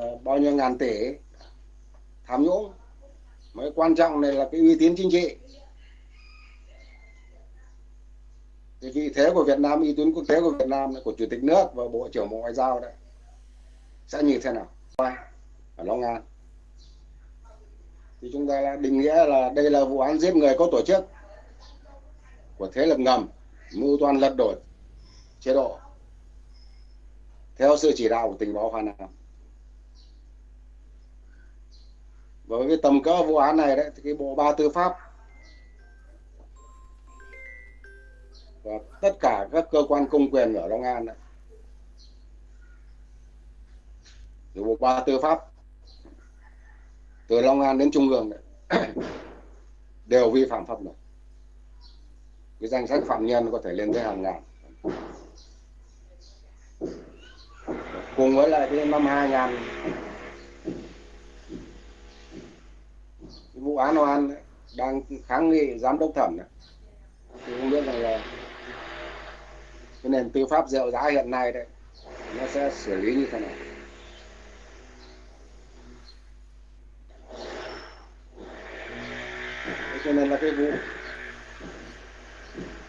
Ờ, bao nhiêu ngàn tỷ tham nhũng. Mới quan trọng này là cái uy tín chính trị. Cái vị thế của Việt Nam, uy tín quốc tế của Việt Nam của chủ tịch nước và bộ trưởng bộ ngoại giao đấy, sẽ như thế nào? Ở Long An thì chúng ta định nghĩa là đây là vụ án giết người có tổ chức của thế lực ngầm, mưu toan lật đổ chế độ. Theo sự chỉ đạo của tình báo Hoa Nam. Với cái tầm cỡ vụ án này đấy, thì cái bộ ba tư pháp và tất cả các cơ quan công quyền ở Long An đấy. Từ bộ ba tư pháp từ Long An đến Trung ương đấy đều vi phạm pháp luật. Cái danh sách phạm nhân có thể lên tới hàng ngàn. Cùng với lại cái năm 2000 cái vụ án oan đang kháng nghị giám đốc thẩm này. thì không biết rằng là cái nền tư pháp rượu giá hiện nay đấy nó sẽ xử lý như thế nào cho nên là cái vụ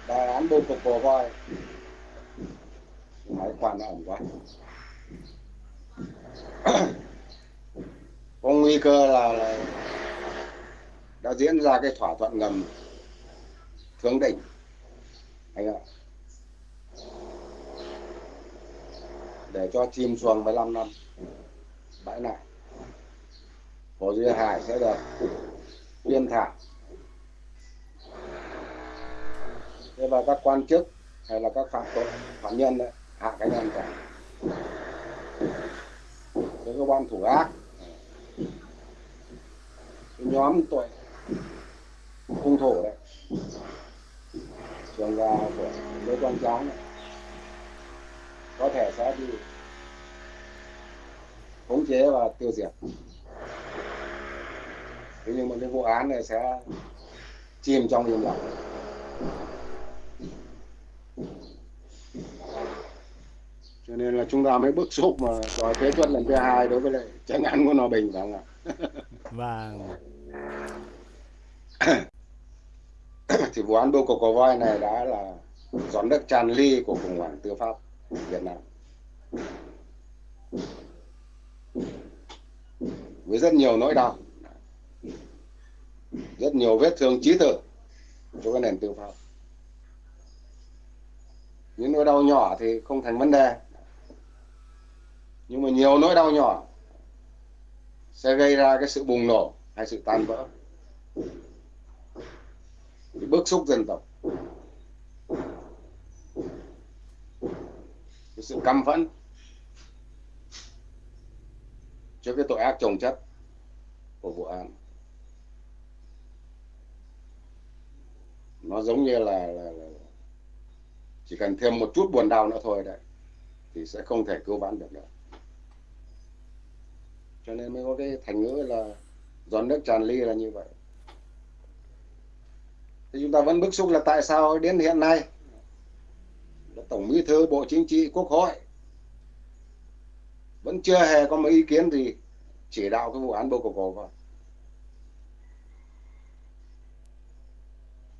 đại án bô cục bò voi máy quản ẩn quá có nguy cơ là, là đã diễn ra cái thỏa thuận ngầm thương định anh ạ. Để cho chim xuồng 15 năm. Bãi này. Hồ Duy Hải sẽ được yên thả. Thế và các quan chức hay là các phạm tội phạm nhân đấy, hạ cái nhân cả cái cơ quan thủ ác. Cái nhóm tội hung thủ đấy. Trường gà của lê quang tráng này. Có thể sẽ bị khống chế và tiêu diệt. Thế nhưng mà cái vụ án này sẽ chìm trong im lặng. Cho nên là chúng ta mới bức xúc mà đòi phế truất lần thứ hai đối với lại tranh án của hòa bình phải không ạ? Vâng. thì vụ án bưu cục cò voi này đã là giọt nước tràn ly của khủng hoảng tư pháp Việt Nam. Với rất nhiều nỗi đau, rất nhiều vết thương trí tử cho cái nền tư pháp. Những nỗi đau nhỏ thì không thành vấn đề. Nhưng mà nhiều nỗi đau nhỏ sẽ gây ra cái sự bùng nổ hay sự tan vỡ bức xúc dân tộc. Cái sự căm phẫn. Trước cái tội ác trồng chất của vụ án. Nó giống như là, là, là chỉ cần thêm một chút buồn đau nữa thôi đấy thì sẽ không thể cứu vãn được nữa. Cho nên mới có cái thành ngữ là giọt nước tràn ly là như vậy thì chúng ta vẫn bức xúc là tại sao đến hiện nay tổng bí thư bộ chính trị quốc hội vẫn chưa hề có một ý kiến gì chỉ đạo cái vụ án bô cổ vào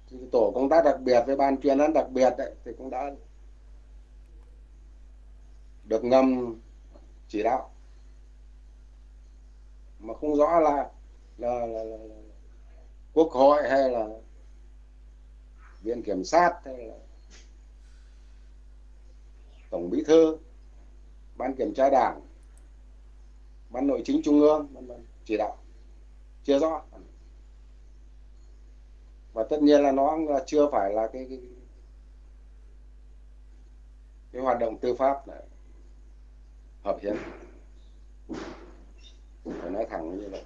thì tổ công tác đặc biệt với ban chuyên án đặc biệt đấy, thì cũng đã được ngầm chỉ đạo. Mà không rõ là là, là, là, là quốc hội hay là viện kiểm sát hay là tổng bí thư ban kiểm tra đảng ban nội chính trung ương vân vân chỉ đạo. Chưa rõ. Và tất nhiên là nó chưa phải là cái cái, cái hoạt động tư pháp này hợp hiến. Phải nói thẳng như vậy.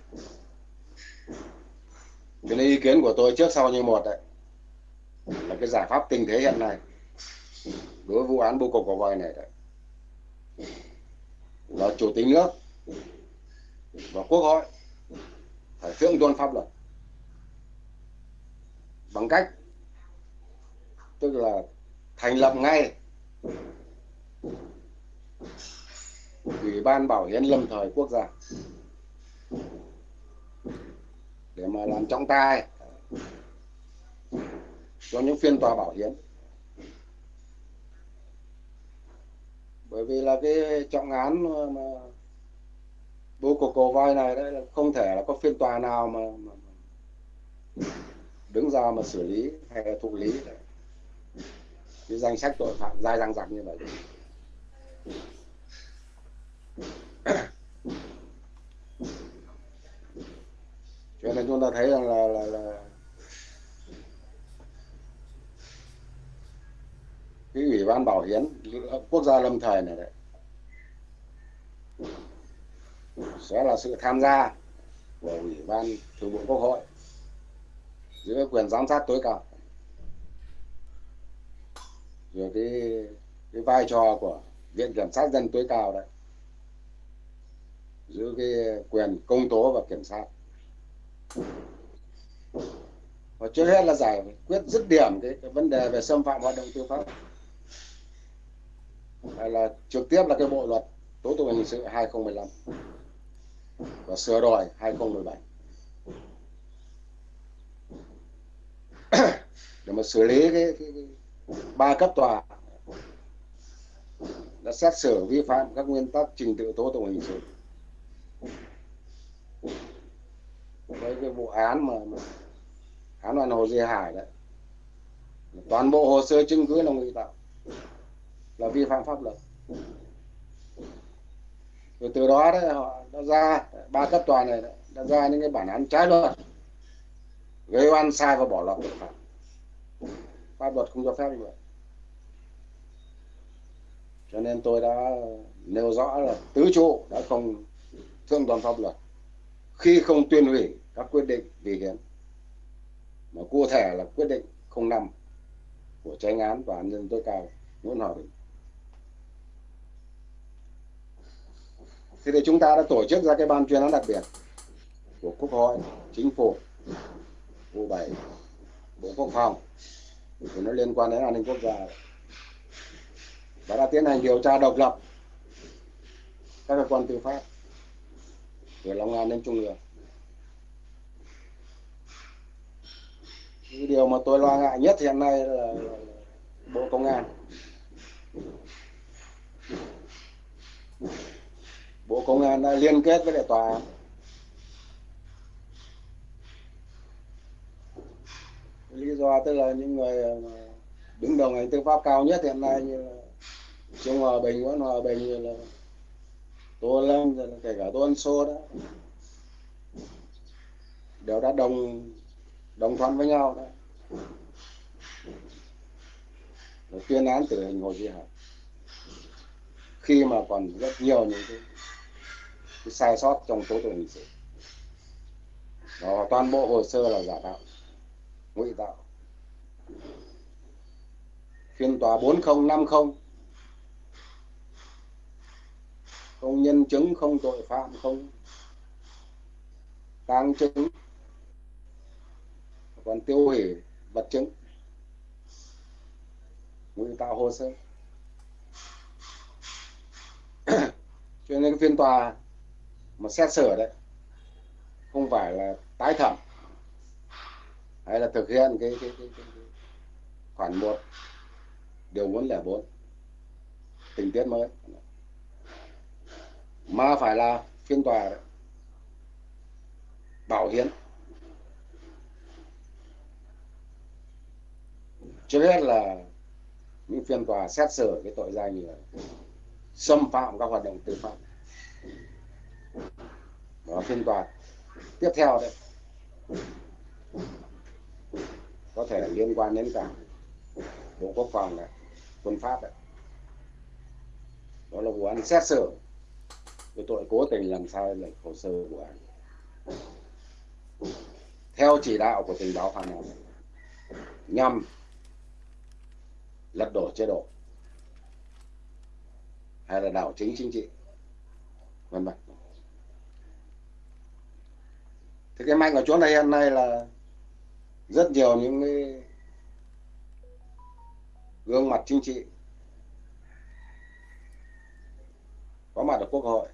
Cái ý kiến của tôi trước sau như một đấy cái giải pháp tình thế hiện nay đối với vụ án bưu cục của voi này đấy. Là chủ tịch nước và quốc hội phải thượng tôn pháp luật bằng cách, tức là thành lập ngay ủy ban bảo hiến lâm thời quốc gia để mà làm trọng tài cho những phiên tòa bảo hiểm, bởi vì là cái trọng án mà bố của cổ voi này đấy là không thể là có phiên tòa nào mà, mà đứng ra mà xử lý hay là thụ lý đấy. cái danh sách tội phạm dài dằng dặc như vậy cho nên chúng ta thấy rằng là, là, là cái ủy ban bảo hiến quốc gia lâm thời này đấy. Sẽ là sự tham gia của ủy ban thường vụ quốc hội dưới quyền giám sát tối cao rồi cái cái vai trò của viện kiểm sát dân tối cao đấy giữ cái quyền công tố và kiểm sát. Và trước hết là giải quyết dứt điểm cái, cái vấn đề về xâm phạm hoạt động tư pháp hay là trực tiếp là cái bộ luật tố tụng hình sự 2015 và sửa đổi 2017 để mà xử lý cái, cái, cái ba cấp tòa đã xét xử vi phạm các nguyên tắc trình tự tố tụng hình sự. Với cái vụ án mà, mà án đoàn hồ Duy Hải đấy toàn bộ hồ sơ chứng cứ là ngụy tạo là vi phạm pháp luật. Rồi từ đó đấy, họ đã ra, ba cấp tòa này đã ra những cái bản án trái luật, gây oan sai và bỏ lọt tội phạm. Pháp luật không cho phép như vậy. Cho nên tôi đã nêu rõ là tứ trụ đã không thượng toàn pháp luật. Khi không tuyên hủy các quyết định vì hiến, mà cụ thể là quyết định 05 của tranh án tòa án nhân tối cao, Nguyễn Hòa Bình. Thế thì chúng ta đã tổ chức ra cái ban chuyên án đặc biệt của quốc hội, chính phủ vụ bảy, bộ quốc phòng, thì nó liên quan đến an ninh quốc gia. Và đã tiến hành điều tra độc lập các cơ quan tư pháp từ Long An đến Trung ương. Cái điều mà tôi lo ngại nhất hiện nay là bộ công an bộ công an đã liên kết với lại tòa án. Lý do tức là những người đứng đầu ngành tư pháp cao nhất hiện nay như là Trương Hòa Bình, Nguyễn Hòa Bình như là Tô Lâm, rồi kể cả Tô Ân Sô đó. Đều đã đồng đồng thuận với nhau đó. Tuyên án tử hình Hồ Duy Hải. Khi mà còn rất nhiều những cái, cái sai sót trong tố tụng hình sự đó, toàn bộ hồ sơ là giả tạo, ngụy tạo. Phiên tòa 4050 không nhân chứng, không tội phạm, không tang chứng, còn tiêu hủy vật chứng. Ngụy tạo hồ sơ. Cho nên cái phiên tòa mà xét xử đấy không phải là tái thẩm hay là thực hiện cái, cái, cái, cái, cái khoản một điều muốn lẻ bốn tình tiết mới mà phải là phiên tòa đấy. bảo hiến trước hết là những phiên tòa xét xử cái tội danh như là xâm phạm các hoạt động tư pháp đó phiên tòa. Tiếp theo đấy có thể liên quan đến cả bộ quốc phòng này, quân pháp đấy đó là vụ án xét xử. Về tội cố tình làm sai lệch hồ sơ vụ án. Theo chỉ đạo của tình báo phản ánh, nhằm lật đổ chế độ hay là đảo chính chính trị, vân vân thì cái mạnh ở chỗ này hiện nay là rất nhiều những cái gương mặt chính trị có mặt ở quốc hội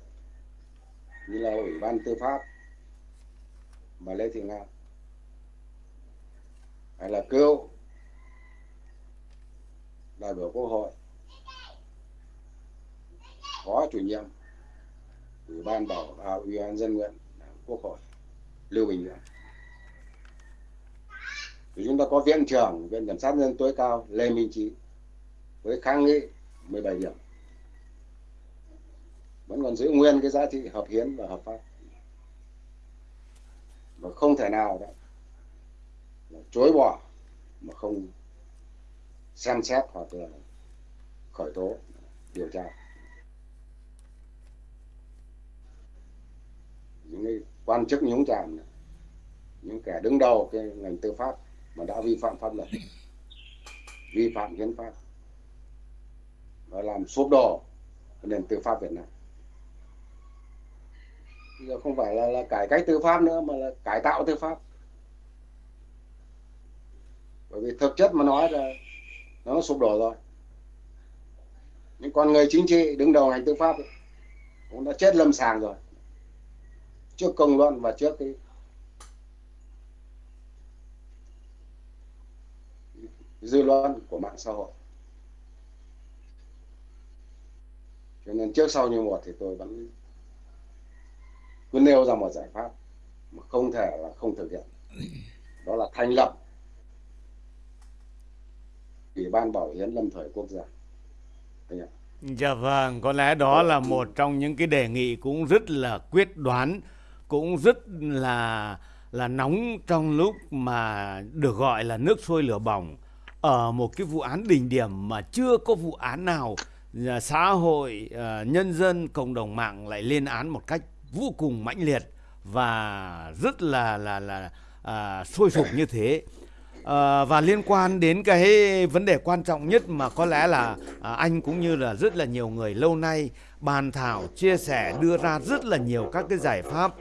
như là ủy ban tư pháp bà lê thị nga hay là cựu đại biểu quốc hội phó chủ nhiệm ủy ban bảo à, ủy ban dân nguyện quốc hội lưu bình nhưỡng thì chúng ta có viện trưởng viện kiểm sát nhân tối cao lê minh trí với kháng nghị 17 điểm. Vẫn còn giữ nguyên cái giá trị hợp hiến và hợp pháp. Và không thể nào đó chối bỏ mà không xem xét hoặc là khởi tố, điều tra. Những cái quan chức nhúng chàm những kẻ đứng đầu cái ngành tư pháp mà đã vi phạm pháp luật vi phạm hiến pháp và làm sụp đổ nền tư pháp Việt Nam. Bây giờ không phải là, là cải cách tư pháp nữa mà là cải tạo tư pháp. Bởi vì thực chất mà nói là nó sụp đổ rồi. Những con người chính trị đứng đầu ngành tư pháp ấy, cũng đã chết lâm sàng rồi trước công luận và trước cái dư luận của mạng xã hội. Cho nên trước sau như một thì tôi vẫn cứ nêu ra một giải pháp mà không thể là không thực hiện. Đó là thành lập ủy ban bảo hiến lâm thời quốc gia. Dạ vâng, có lẽ đó là một trong những cái đề nghị cũng rất là quyết đoán, cũng rất là là nóng trong lúc mà được gọi là nước sôi lửa bỏng ở một cái vụ án đỉnh điểm mà chưa có vụ án nào à, xã hội, à, nhân dân, cộng đồng mạng lại lên án một cách vô cùng mãnh liệt và rất là là là à, sôi sục như thế. À, và liên quan đến cái vấn đề quan trọng nhất mà có lẽ là à, anh cũng như là rất là nhiều người lâu nay bàn thảo chia sẻ đưa ra rất là nhiều các cái giải pháp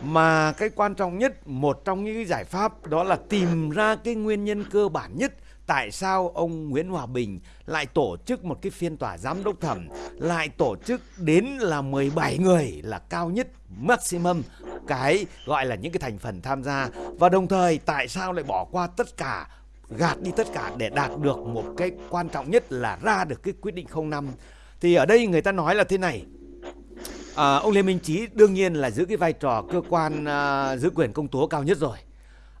mà cái quan trọng nhất, một trong những cái giải pháp đó là tìm ra cái nguyên nhân cơ bản nhất tại sao ông Nguyễn Hòa Bình lại tổ chức một cái phiên tòa giám đốc thẩm, lại tổ chức đến là 17 người là cao nhất maximum, cái gọi là những cái thành phần tham gia. Và đồng thời tại sao lại bỏ qua tất cả, gạt đi tất cả để đạt được một cái quan trọng nhất là ra được cái quyết định 05 thì ở đây người ta nói là thế này à, ông Lê Minh Trí đương nhiên là giữ cái vai trò cơ quan à, giữ quyền công tố cao nhất rồi.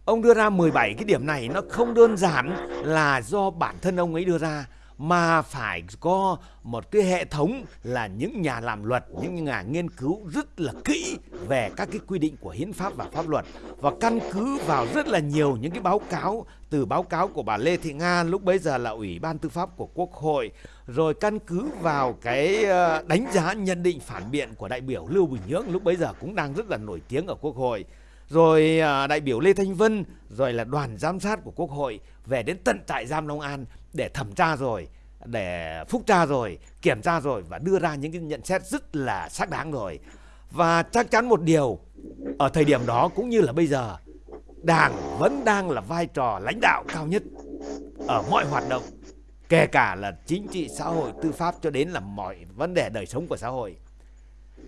Ông đưa ra 17 cái điểm này nó không đơn giản là do bản thân ông ấy đưa ra mà phải có một cái hệ thống là những nhà làm luật, những nhà nghiên cứu rất là kỹ về các cái quy định của hiến pháp và pháp luật và căn cứ vào rất là nhiều những cái báo cáo từ báo cáo của bà Lê Thị Nga lúc bấy giờ là Ủy ban Tư pháp của Quốc hội rồi căn cứ vào cái ờ, đánh giá nhận định phản biện của đại biểu Lưu Bình Nhưỡng lúc bấy giờ cũng đang rất là nổi tiếng ở Quốc hội rồi à, đại biểu Lê Thanh Vân, rồi là đoàn giám sát của Quốc hội về đến tận trại giam Long An để thẩm tra rồi, để phúc tra rồi, kiểm tra rồi và đưa ra những cái nhận xét rất là xác đáng rồi. Và chắc chắn một điều, ở thời điểm đó cũng như là bây giờ, Đảng vẫn đang là vai trò lãnh đạo cao nhất ở mọi hoạt động, kể cả là chính trị, xã hội, tư pháp cho đến là mọi vấn đề đời sống của xã hội.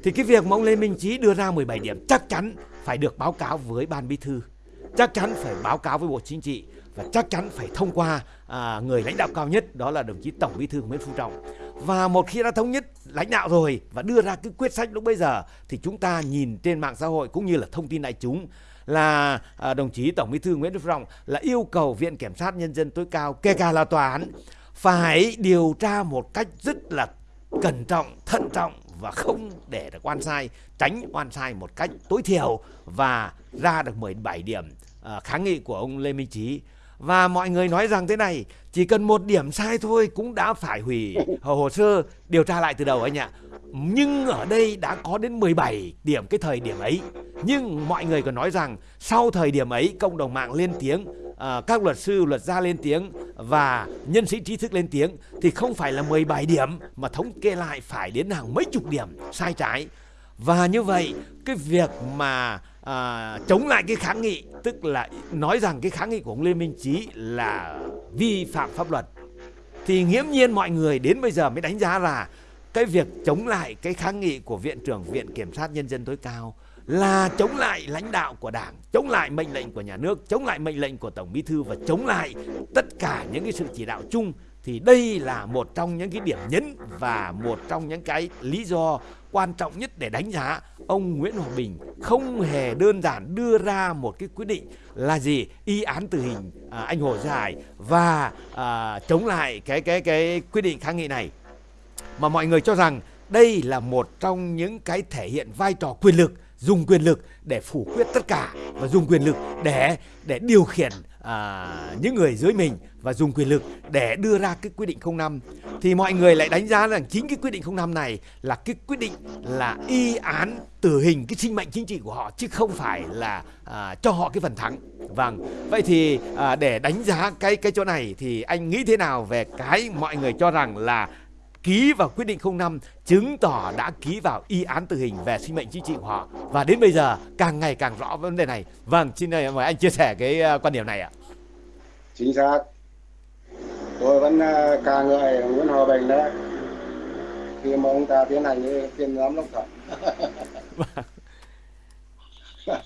Thì cái việc mà ông Lê Minh Trí đưa ra 17 điểm chắc chắn phải được báo cáo với ban bí thư. Chắc chắn phải báo cáo với bộ chính trị và chắc chắn phải thông qua à, người lãnh đạo cao nhất đó là đồng chí tổng bí thư nguyễn phú trọng. Và một khi đã thống nhất lãnh đạo rồi và đưa ra cái quyết sách lúc bây giờ thì chúng ta nhìn trên mạng xã hội cũng như là thông tin đại chúng là à, đồng chí tổng bí thư nguyễn phú trọng là yêu cầu viện kiểm sát nhân dân tối cao kể cả là tòa án phải điều tra một cách rất là cẩn trọng thận trọng và không để được oan sai, tránh oan sai một cách tối thiểu và ra được 17 điểm uh, kháng nghị của ông Lê Minh Trí. Và mọi người nói rằng thế này, chỉ cần một điểm sai thôi cũng đã phải hủy hồ sơ điều tra lại từ đầu anh ạ. Nhưng ở đây đã có đến 17 điểm cái thời điểm ấy. Nhưng mọi người còn nói rằng sau thời điểm ấy cộng đồng mạng lên tiếng à, các luật sư, luật gia lên tiếng và nhân sĩ trí thức lên tiếng thì không phải là 17 điểm mà thống kê lại phải đến hàng mấy chục điểm sai trái. Và như vậy cái việc mà à, chống lại cái kháng nghị tức là nói rằng cái kháng nghị của ông Lê Minh Trí là vi phạm pháp luật thì nghiễm nhiên mọi người đến bây giờ mới đánh giá là cái việc chống lại cái kháng nghị của viện trưởng viện kiểm sát nhân dân tối cao là chống lại lãnh đạo của đảng chống lại mệnh lệnh của nhà nước chống lại mệnh lệnh của tổng bí thư và chống lại tất cả những cái sự chỉ đạo chung thì đây là một trong những cái điểm nhấn và một trong những cái lý do quan trọng nhất để đánh giá ông Nguyễn Hòa Bình không hề đơn giản đưa ra một cái quyết định là gì y án tử hình à, anh Hồ Dài và à, chống lại cái cái cái quyết định kháng nghị này. Mà mọi người cho rằng đây là một trong những cái thể hiện vai trò quyền lực dùng quyền lực để phủ quyết tất cả và dùng quyền lực để để điều khiển à, những người dưới mình và dùng quyền lực để đưa ra cái quyết định 05 thì mọi người lại đánh giá rằng chính cái quyết định 05 này là cái quyết định là y án tử hình cái sinh mệnh chính trị của họ chứ không phải là à, cho họ cái phần thắng. Vâng, vậy thì à, để đánh giá cái cái chỗ này thì anh nghĩ thế nào về cái mọi người cho rằng là ký vào quyết định 05 chứng tỏ đã ký vào y án tử hình về sinh mệnh chính trị của họ và đến bây giờ càng ngày càng rõ vấn đề này. Vâng, xin mời anh chia sẻ cái à, quan điểm này ạ. Chính xác. Tôi vẫn à, ca ngợi Nguyễn Hòa Bình đấy. Khi mà ông ta tiến hành cái phiên giám đốc thẩm.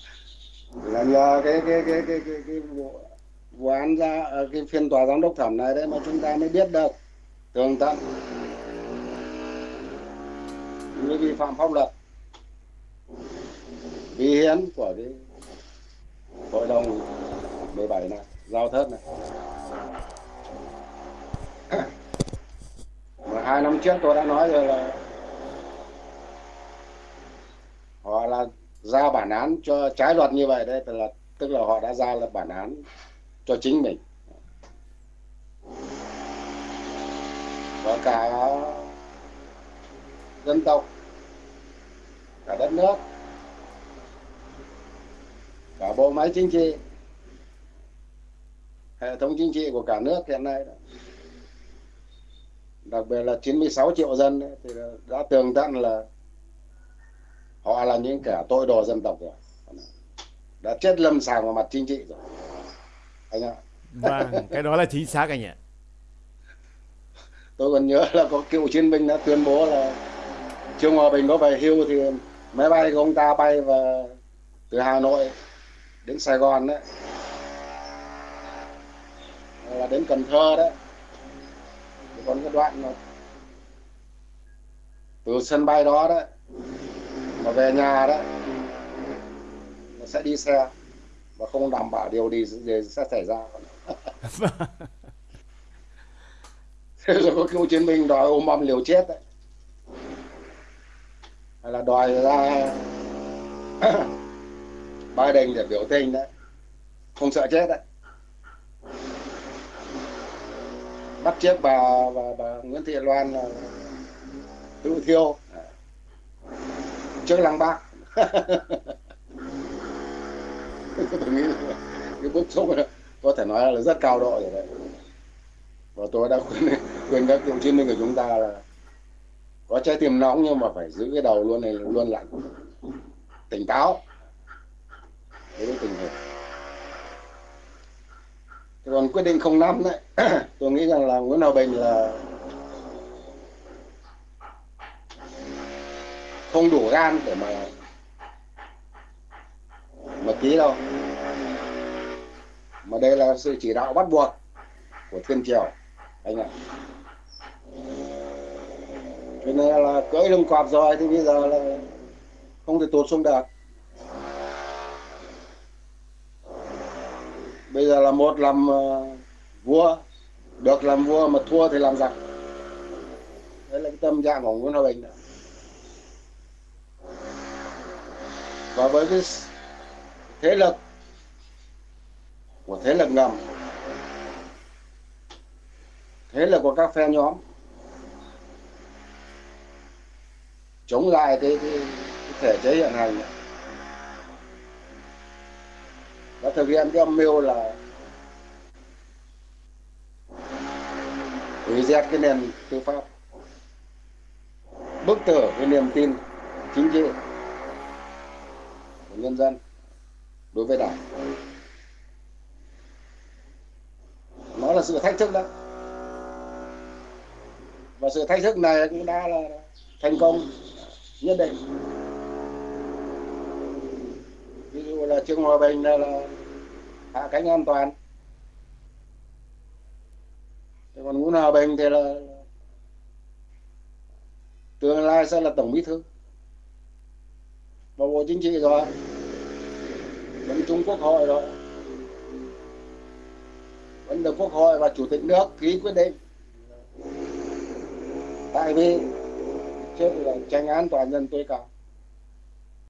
là nhờ cái cái cái cái cái, cái vụ, vụ án ra à, cái phiên tòa giám đốc thẩm này đấy mà chúng ta mới biết được tường tận như vi phạm pháp luật. Vi hiến của cái hội đồng 17 này, giao thớt này. Mà hai năm trước tôi đã nói rồi là họ là ra bản án cho trái luật như vậy đấy, tức là tức là họ đã ra là bản án cho chính mình. Và cả dân tộc cả đất nước cả bộ máy chính trị hệ thống chính trị của cả nước hiện nay đó. đặc biệt là 96 triệu dân ấy, thì đã tường tận là họ là những kẻ tội đồ dân tộc rồi. Đã chết lâm sàng vào mặt chính trị rồi. Anh ạ. Vâng cái đó là chính xác anh ạ. Tôi còn nhớ là có cựu chiến binh đã tuyên bố là Trương Hòa Bình có về hưu thì máy bay của ông ta bay và từ Hà Nội đến Sài Gòn đấy. Là đến Cần Thơ đấy. Thì còn cái đoạn mà từ sân bay đó đấy mà về nhà đấy nó sẽ đi xe và không đảm bảo điều gì, gì sẽ xảy ra. Thế rồi có cựu chiến binh đòi ôm bom liều chết đấy hay là đòi ra Biden để biểu tình đấy. Không sợ chết đấy. Bắt chiếc bà bà, bà Nguyễn Thị Loan là tự thiêu. Trước lăng bác. Tôi nghĩ cái bức xúc có thể nói là rất cao độ rồi đấy. Và tôi đã khuyên khuyên các cựu chiến binh của chúng ta là có trái tim nóng nhưng mà phải giữ cái đầu luôn này, luôn lạnh tỉnh táo. Đối với tình hình. Còn quyết định 05 đấy, tôi nghĩ rằng là Nguyễn Hòa Bình là không đủ gan để mà mà ký đâu. Mà đây là sự chỉ đạo bắt buộc của thiên triều, anh ạ cho nên là cưỡi lưng cọp rồi thì bây giờ là không thể tụt xuống được bây giờ là một làm ờ, vua, được làm vua mà thua thì làm giặc đấy là cái tâm trạng của Nguyễn Hòa Bình đó. và với cái thế lực của thế lực ngầm, thế lực của các phe nhóm chống lại cái, cái, cái thể chế hiện hành. Và thực hiện cái âm mưu là hủy diệt cái nền tư pháp bức tử cái niềm tin chính trị của nhân dân đối với đảng. Nó là sự thách thức đó. Và sự thách thức này cũng đã là thành công nhất định. Ví dụ là trường hòa bình là, là hạ cánh an toàn. Còn nguyễn hòa bình thì là tương lai sẽ là tổng bí thư. Và bộ chính trị rồi. Vẫn trung quốc hội rồi. Vẫn được quốc hội và chủ tịch nước ký quyết định. Tại vì trước là tranh án toàn dân tối cao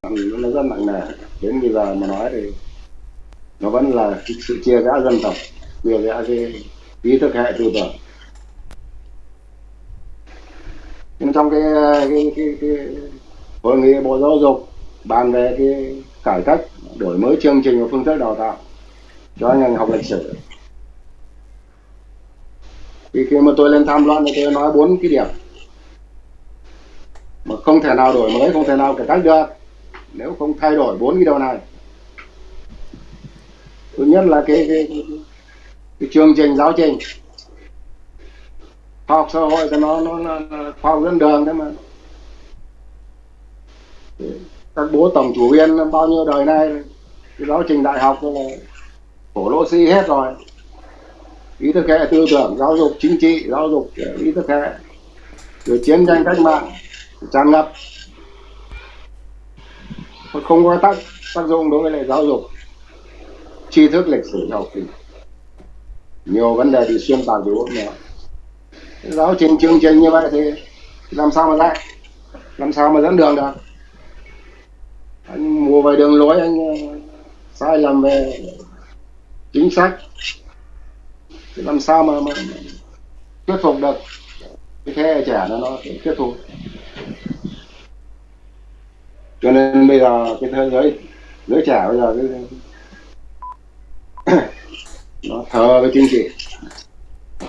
nó rất nặng nề. Đến bây giờ mà nói thì nó vẫn là sự chia rẽ dân tộc chia rẽ cái ý thức hệ tư tưởng. Nhưng trong cái cái, cái, cái hội nghị bộ giáo dục bàn về cái cải cách đổi mới chương trình và phương thức đào tạo cho ngành học lịch sử. Thì khi mà tôi lên tham luận thì tôi nói bốn cái điểm mà không thể nào đổi mới không thể nào cải cách được. Nếu không thay đổi bốn cái điều này. Thứ nhất là cái, cái, cái, cái chương trình giáo trình. Khoa học xã hội thì nó nó, nó khoa học dẫn đường thế mà. Các bố tổng chủ viên bao nhiêu đời nay cái giáo trình đại học là cổ lỗ si hết rồi. Ý thức hệ tư tưởng giáo dục chính trị giáo dục ý thức hệ. Rồi chiến tranh cách mạng tràn ngập. Không có tác tác dụng đối với lại giáo dục. Tri thức lịch sử học thì nhiều vấn đề bị xuyên tạc từ nữa giáo trình chương trình như vậy thì làm sao mà dạy, làm sao mà dẫn đường được? Anh mua về đường lối anh ờ, sai lầm về chính sách. Thì làm sao mà, mà, mà thuyết phục được cái thế hệ trẻ nó nó thuyết phục? Cho nên bây giờ cái thế giới giới trẻ bây giờ cái nó thờ với chính trị.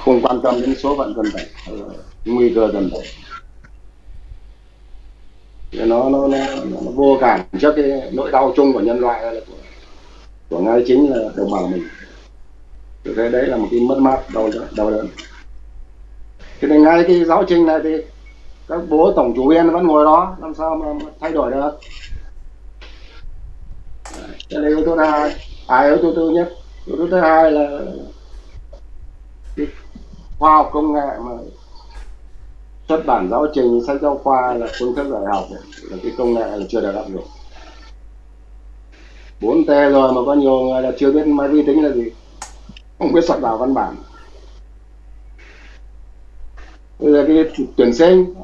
Không quan tâm đến số phận dân tộc ờ, nguy cơ dân tộc. Nó nó, nó, nó vô cảm trước cái nỗi đau chung của nhân loại là của, của ngay chính là đồng bào mình. Thế đấy là một cái mất mát đau đớn đau đớn. Thế nên ngay cái giáo trình này thì các bố tổng chủ viên vẫn ngồi đó làm sao mà, thay đổi được? Cái này yếu tố thứ hai. À yếu tố thứ nhất. Yếu tố thứ hai là cái khoa học công nghệ mà xuất bản giáo trình sách giáo khoa là phương thức dạy học là cái công nghệ là chưa được áp dụng. 4 t rồi mà có nhiều người là chưa biết máy vi tính là gì không biết soạn vào văn bản bây giờ cái tuyển sinh.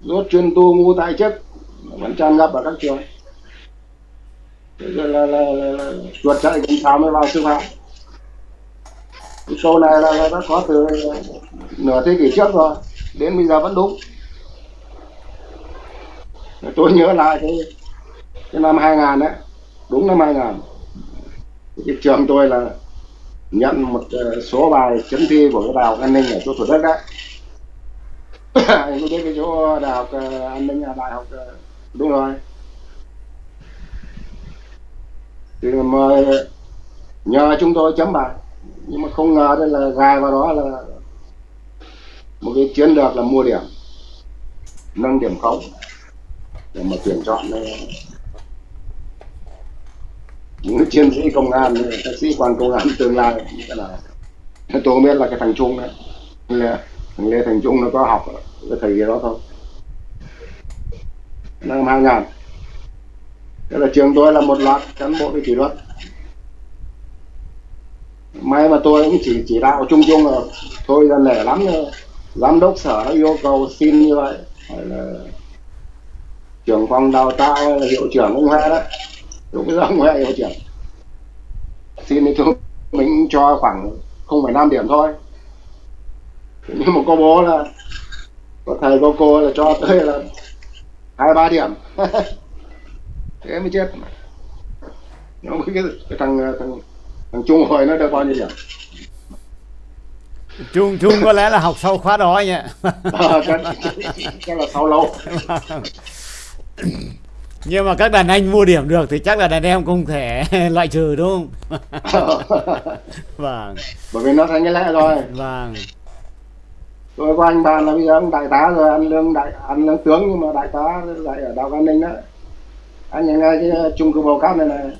Rốt chuyên tu ngu tại chức vẫn tràn ngập ở các trường. Bây giờ là, là, là, là chuột chạy cũng sao mới vào sư phạm. Cái này là, là đã có từ nửa thế kỷ trước rồi đến bây giờ vẫn đúng. Tôi nhớ lại cái, cái năm 2000 đấy đúng năm 2000 cái trường tôi là nhận một ờ, số bài chấm thi của cái đào an ninh ở chỗ thủ đức đấy anh có biết cái chỗ ờ, đại học ờ, an ninh à, đại học ờ, đúng rồi. Thì mà nhờ chúng tôi chấm bài. Nhưng mà không ngờ đây là gài vào đó là một cái chiến lược là mua điểm nâng điểm khống để mà tuyển chọn những chiến sĩ công an các sĩ quan công an tương lai. Như thế nào? Tôi không biết là cái thằng trung đấy. Lê, thằng lê thành trung nó có học cái thầy đó thôi. Năm hai thế là trường tôi là một loạt cán bộ về kỷ luật. May mà tôi cũng chỉ chỉ đạo chung chung là thôi là nể lắm rồi giám đốc sở yêu cầu xin như vậy. Hay là trưởng phòng đào tạo hay là hiệu trưởng cũng Huệ đó. Lúc bây giờ Huệ hiệu trưởng. Xin thì chúng mình cho khoảng không phải năm điểm thôi nhưng mà có bố là có thầy có cô là cho tới là hai ba điểm. Thế mới chết. Nó mới cái, cái thằng thằng thằng trung hồi nó được bao nhiêu điểm Trung Trung có lẽ là học sau khóa đó nhỉ? À, chắc, là sau lâu. Nhưng mà các đàn anh mua điểm được thì chắc là đàn em không thể loại trừ đúng không? Vâng. Bởi vì nó thành cái lẽ rồi. Vâng tôi có anh bạn là bây giờ ông đại tá rồi ăn lương đại ăn lương tướng nhưng mà đại tá lại ở đào an ninh đó. Anh nhìn ngay cái ờ, chung cư bầu cát này này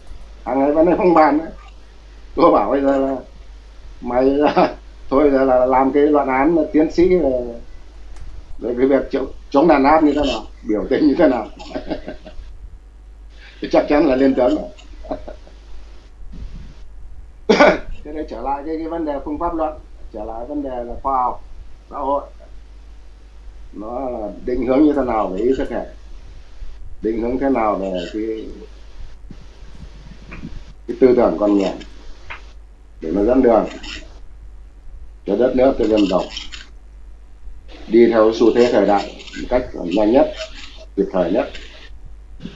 hàng ngày vẫn không bàn đấy tôi bảo bây giờ là mày thôi giờ là làm cái luận án tiến sĩ về về cái việc chống, chống đàn áp như thế nào biểu tình như thế nào. Thì chắc chắn là lên tướng thế đây trở lại cái, cái vấn đề phương pháp luận trở lại vấn đề là khoa học xã hội. Nó là định hướng như thế nào về ý thức hệ định hướng thế nào về cái cái tư tưởng con người? Để nó dẫn đường cho đất nước cho dân tộc đi theo xu thế thời đại một cách nhanh nhất, kịp thời nhất.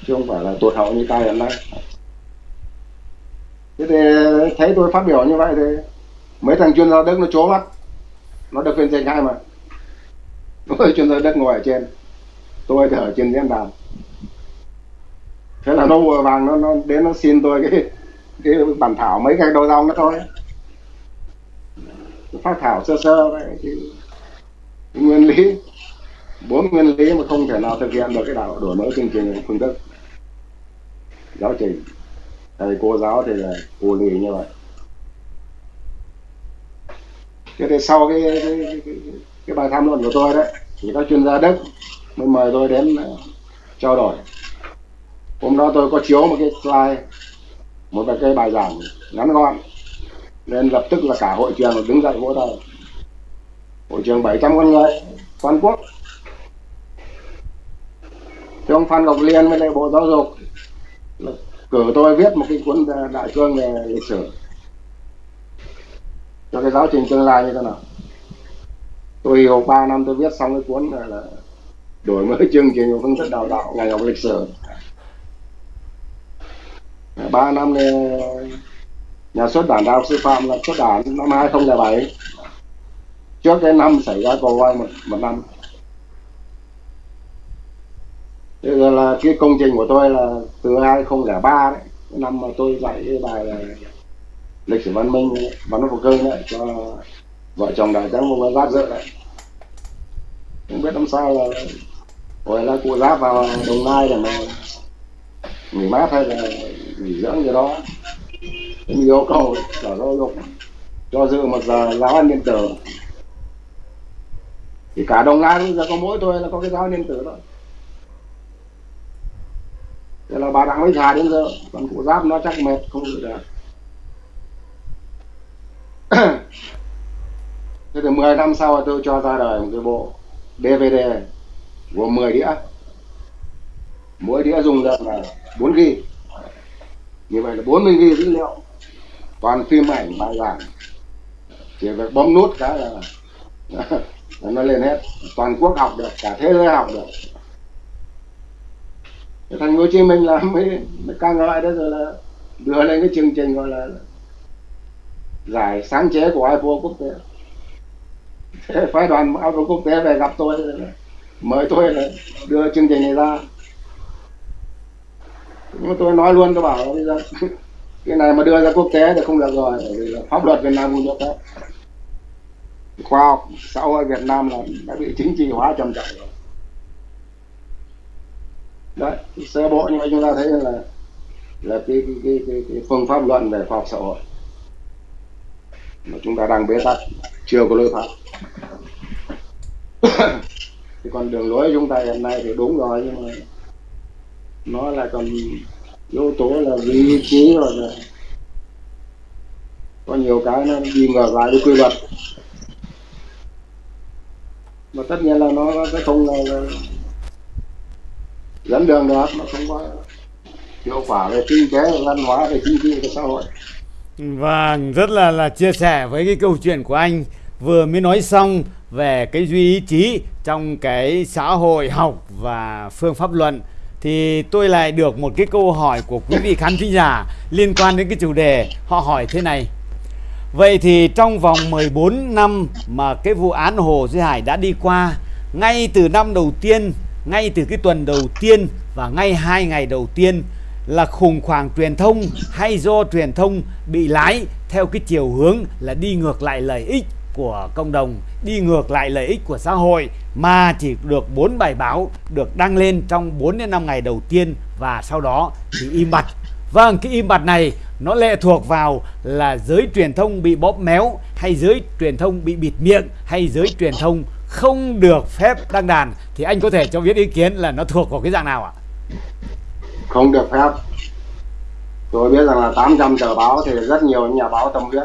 Chứ không phải là tuột hậu như ta hiện nay. Thế thì thấy tôi phát biểu như vậy thì mấy thằng chuyên gia đức nó chố mắt nó được phiên dịch hai mà. Tôi chuyên gia đất ngồi ở trên. Tôi thì ở trên diễn đàn. Thế là nó vừa vàng nó, nó đến nó xin tôi cái cái bản thảo mấy cái đầu dòng đó thôi. Phát thảo sơ sơ đấy cái, cái nguyên lý bốn nguyên lý mà không thể nào thực hiện được cái đạo đổi mới chương trình phương thức. Giáo trình. Thầy cô giáo thì là cô lì như vậy cho nên sau cái cái, cái, cái, cái bài tham luận của tôi đấy thì các chuyên gia đức mới mời tôi đến uh, trao đổi. Hôm đó tôi có chiếu một cái slide một cái bài giảng ngắn gọn nên lập tức là cả hội trường đứng dậy vỗ tay hội trường 700 con người toàn quốc. Thì ông Phan Ngọc Liên với lại Bộ Giáo dục cử tôi viết một cái cuốn ờ, đại cương về lịch sử cho cái giáo trình tương lai như thế nào? Tôi học 3 năm tôi viết xong cái cuốn này là đổi mới chương trình và phương thức đào tạo ngành học lịch sử. Ba năm này nhà xuất bản đại học sư phạm là xuất bản năm 2007 trước cái năm xảy ra cầu quay một, một năm. Thế giờ là cái công trình của tôi là từ 2003 đấy. Năm mà tôi dạy cái bài là lịch sử văn minh văn hóa cương đấy cho vợ chồng đại tướng vùng giáp dự đấy. Không biết năm sao là hồi là cụ giáp vào đồng nai để mà nghỉ mát hay là nghỉ dưỡng gì đó. Cũng yêu cầu sở giáo dục, cho dự một giờ giáo an điện tử. Thì cả đồng nai bây giờ có mỗi tôi là có cái giáo an điện tử thôi. Thế là bà đặng mới già đến giờ, còn cụ giáp nó chắc mệt, không dự được. thế thì 10 năm sau tôi cho ra đời một cái bộ DVD gồm 10 đĩa. Mỗi đĩa dùng được là 4 gb như vậy là 40 gb dữ liệu. Toàn phim ảnh bài giảng chỉ việc bấm nút cái là, là nó lên hết. Toàn quốc học được cả thế giới học được. Thành phố Hồ Chí Minh là mới, mới ca ngợi đó rồi là đưa lên cái chương trình gọi là giải sáng chế của IPO quốc tế. Thế phái đoàn IPO quốc tế về gặp tôi mời tôi là đưa chương trình này ra. Nhưng mà tôi nói luôn tôi bảo bây giờ cái này mà đưa ra quốc tế thì không được rồi bởi vì là pháp luật Việt Nam không cho phép. Khoa học xã hội Việt Nam là đã bị chính trị hóa trầm trọng rồi. Đấy sơ bộ như vậy chúng ta thấy là là cái cái, cái, cái, cái phương pháp luận về khoa học xã hội mà chúng ta đang bế tắc chưa có lối thoát. Thì còn đường lối chúng ta hiện nay thì đúng rồi nhưng mà nó là còn yếu tố là vị trí rồi là có nhiều cái nó đi ngược lại với quy luật. Mà tất nhiên là nó sẽ không là, là dẫn đường được nó không có hiệu quả về kinh tế về văn hóa về chính trị về xã hội và rất là là chia sẻ với cái câu chuyện của anh. Vừa mới nói xong về cái duy ý chí trong cái xã hội học và phương pháp luận, thì tôi lại được một cái câu hỏi của quý vị khán thính giả liên quan đến cái chủ đề họ hỏi thế này. Vậy thì trong vòng 14 năm mà cái vụ án Hồ Duy Hải đã đi qua, ngay từ năm đầu tiên, ngay từ cái tuần đầu tiên và ngay hai ngày đầu tiên là khủng hoảng truyền thông hay do truyền thông bị lái theo cái chiều hướng là đi ngược lại lợi ích của cộng đồng đi ngược lại lợi ích của xã hội mà chỉ được bốn bài báo được đăng lên trong 4 đến 5 ngày đầu tiên và sau đó thì im bặt. Vâng, cái im bặt này nó lệ thuộc vào là giới truyền thông bị bóp méo hay giới truyền thông bị bịt miệng hay giới truyền thông không được phép đăng đàn thì anh có thể cho biết ý kiến là nó thuộc vào cái dạng nào ạ? Không được phép. Tôi biết rằng là 800 tờ báo thì rất nhiều nhà báo tâm huyết.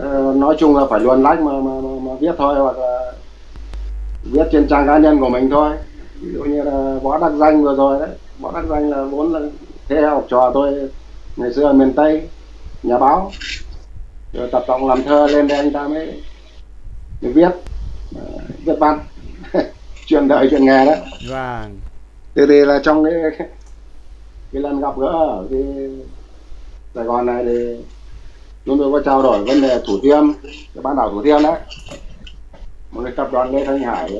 Ờ, nói chung là phải luôn lách mà, mà, mà, mà viết thôi hoặc là viết trên trang cá nhân của mình thôi. Ví dụ như là võ đắc danh vừa rồi đấy. Võ đắc danh là vốn là thế học trò tôi ngày xưa ở miền tây nhà báo. Rồi tập trọng làm thơ lên đây anh ta mới, mới viết. Uh, viết văn. Chuyện đời chuyện nghề đấy. Vâng từ thì là trong cái cái lần gặp gỡ ở cái sài gòn này thì chúng tôi có trao đổi vấn đề thủ thiêm, cái bán đảo thủ thiêm đấy. Một cái tập đoàn lê thanh hải,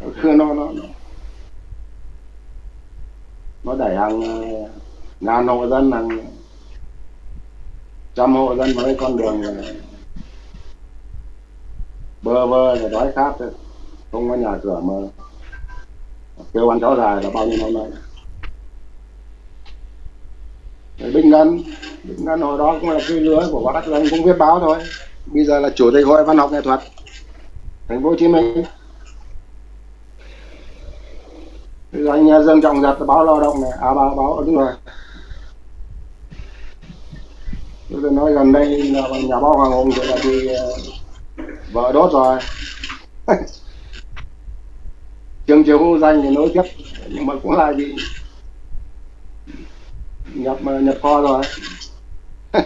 nó nó nó nó đẩy hàng ờ, ngàn hộ dân, hàng trăm hộ dân vào cái con đường bơ vơ rồi đói khát, không có nhà cửa mà kêu anh cháu dài là bao nhiêu năm nay? Bình Ngân Bình Ngân hồi đó cũng là cái lứa của bác Đắc cũng viết báo thôi. Bây giờ là chủ tịch hội văn học nghệ thuật, thành phố Hồ Chí Minh. Rồi anh Dương Trọng Giật báo lao động này. À báo báo, đúng rồi. Tôi nói gần đây là nhà báo Hoàng Hùng thì là bị ờ, vợ đốt rồi. trường chiều hưu danh thì nối tiếp nhưng mà cũng là bị nhập ờ, nhập kho rồi.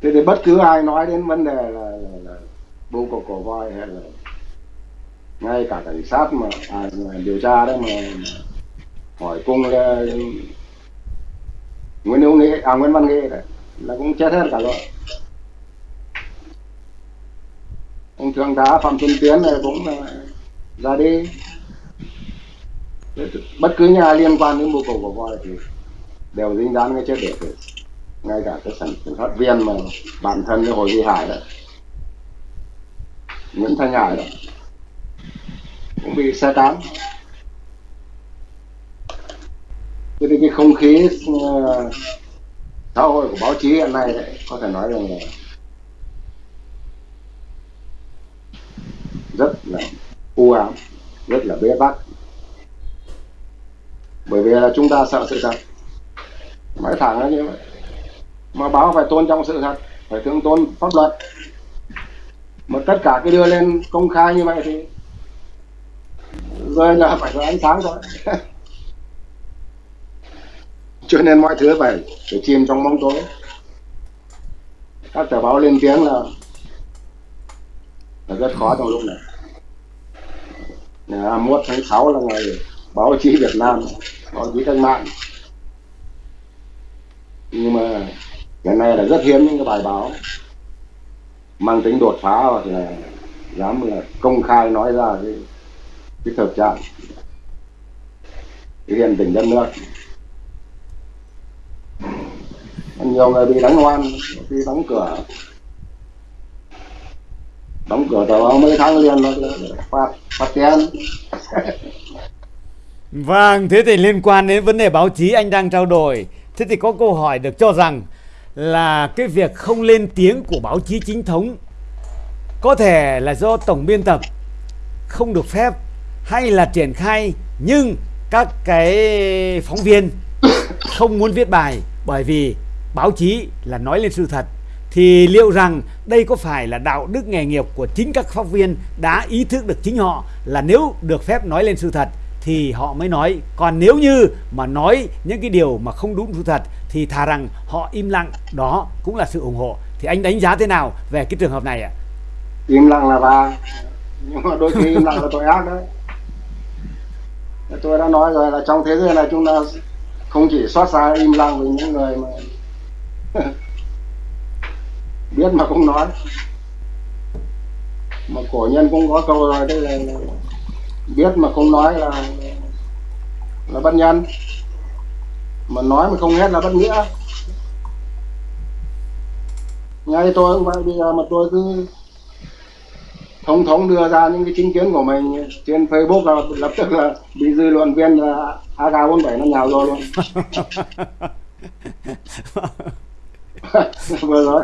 Thế thì bất cứ ai nói đến vấn đề là, là, là bưu cổ cổ voi hay là ngay cả cảnh sát mà à, điều tra đấy mà, mà hỏi cung là Nguyễn Hữu Nghĩa à Nguyễn Văn Nghĩa đấy là cũng chết hết cả rồi. Ông thượng tá Phạm Xuân Tiến này cũng là ra đi. Bất cứ nhà liên quan đến mưu cầu của voi thì đều dính dáng cái chết để ngay cả cái sản phát viên mà bản thân cái hồi duy hải đấy nguyễn thanh hải đấy cũng bị xe cán cho nên cái không khí ờ, xã hội của báo chí hiện nay đấy, có thể nói rằng là rất là u ám rất là bế tắc bởi vì là chúng ta sợ sự thật. Mãi thẳng là như vậy mà báo phải tôn trọng sự thật, phải thượng tôn pháp luật. Mà tất cả cái đưa lên công khai như vậy thì rơi là phải có ánh sáng thôi. Cho nên mọi thứ phải phải chìm trong bóng tối. Các tờ báo lên tiếng là là rất khó trong lúc này ngày 21 tháng 6 là ngày báo chí Việt Nam, báo chí cách mạng. Nhưng mà hiện nay là rất hiếm những cái bài báo mang tính đột phá hoặc là dám là công khai nói ra cái cái thực trạng cái hiện tình đất nước. Nhiều người bị đánh oan bị đóng cửa đóng cửa tàu mấy tháng liền nó phạt phạt tiền. Vâng, thế thì liên quan đến vấn đề báo chí anh đang trao đổi. Thế thì có câu hỏi được cho rằng là cái việc không lên tiếng của báo chí chính thống có thể là do tổng biên tập không được phép hay là triển khai nhưng các cái phóng viên không muốn viết bài bởi vì báo chí là nói lên sự thật. Thì liệu rằng đây có phải là đạo đức nghề nghiệp của chính các phóng viên đã ý thức được chính họ là nếu được phép nói lên sự thật thì họ mới nói. Còn nếu như mà nói những cái điều mà không đúng sự thật thì thà rằng họ im lặng, đó cũng là sự ủng hộ. Thì anh đánh giá thế nào về cái trường hợp này ạ? Im lặng là và nhưng mà đôi khi im lặng là tội ác đấy. Tôi đã nói rồi là trong thế giới này chúng ta không chỉ xót xa im lặng với những người mà biết mà không nói. Mà cổ nhân cũng có câu rồi đây là biết mà không nói là là bất nhân. Mà nói mà không hết là bất nghĩa. Ngay tôi cũng vậy bây giờ mà tôi cứ thống thống đưa ra những cái chính kiến của mình trên Facebook là lập tức là bị dư luận viên là AK47 nó nhào vô luôn. Vừa rồi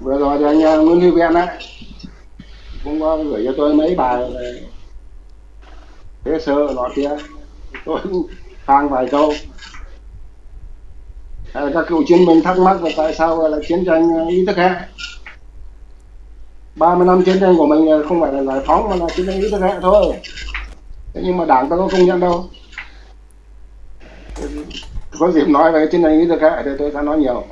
vừa rồi thì anh ờ, Nguyễn Lưu Ven á cũng có gửi cho tôi mấy bài về thế sơ nó kia. Tôi hàng vài câu. À, các cựu chiến binh thắc mắc là tại sao là chiến tranh ờ, ý thức hệ 30 năm chiến tranh của mình ờ, không phải là giải phóng mà là chiến tranh ý thức hệ thôi. Thế nhưng mà đảng ta có công nhận đâu. Có dịp nói về chiến tranh ý thức hệ thì tôi sẽ nói nhiều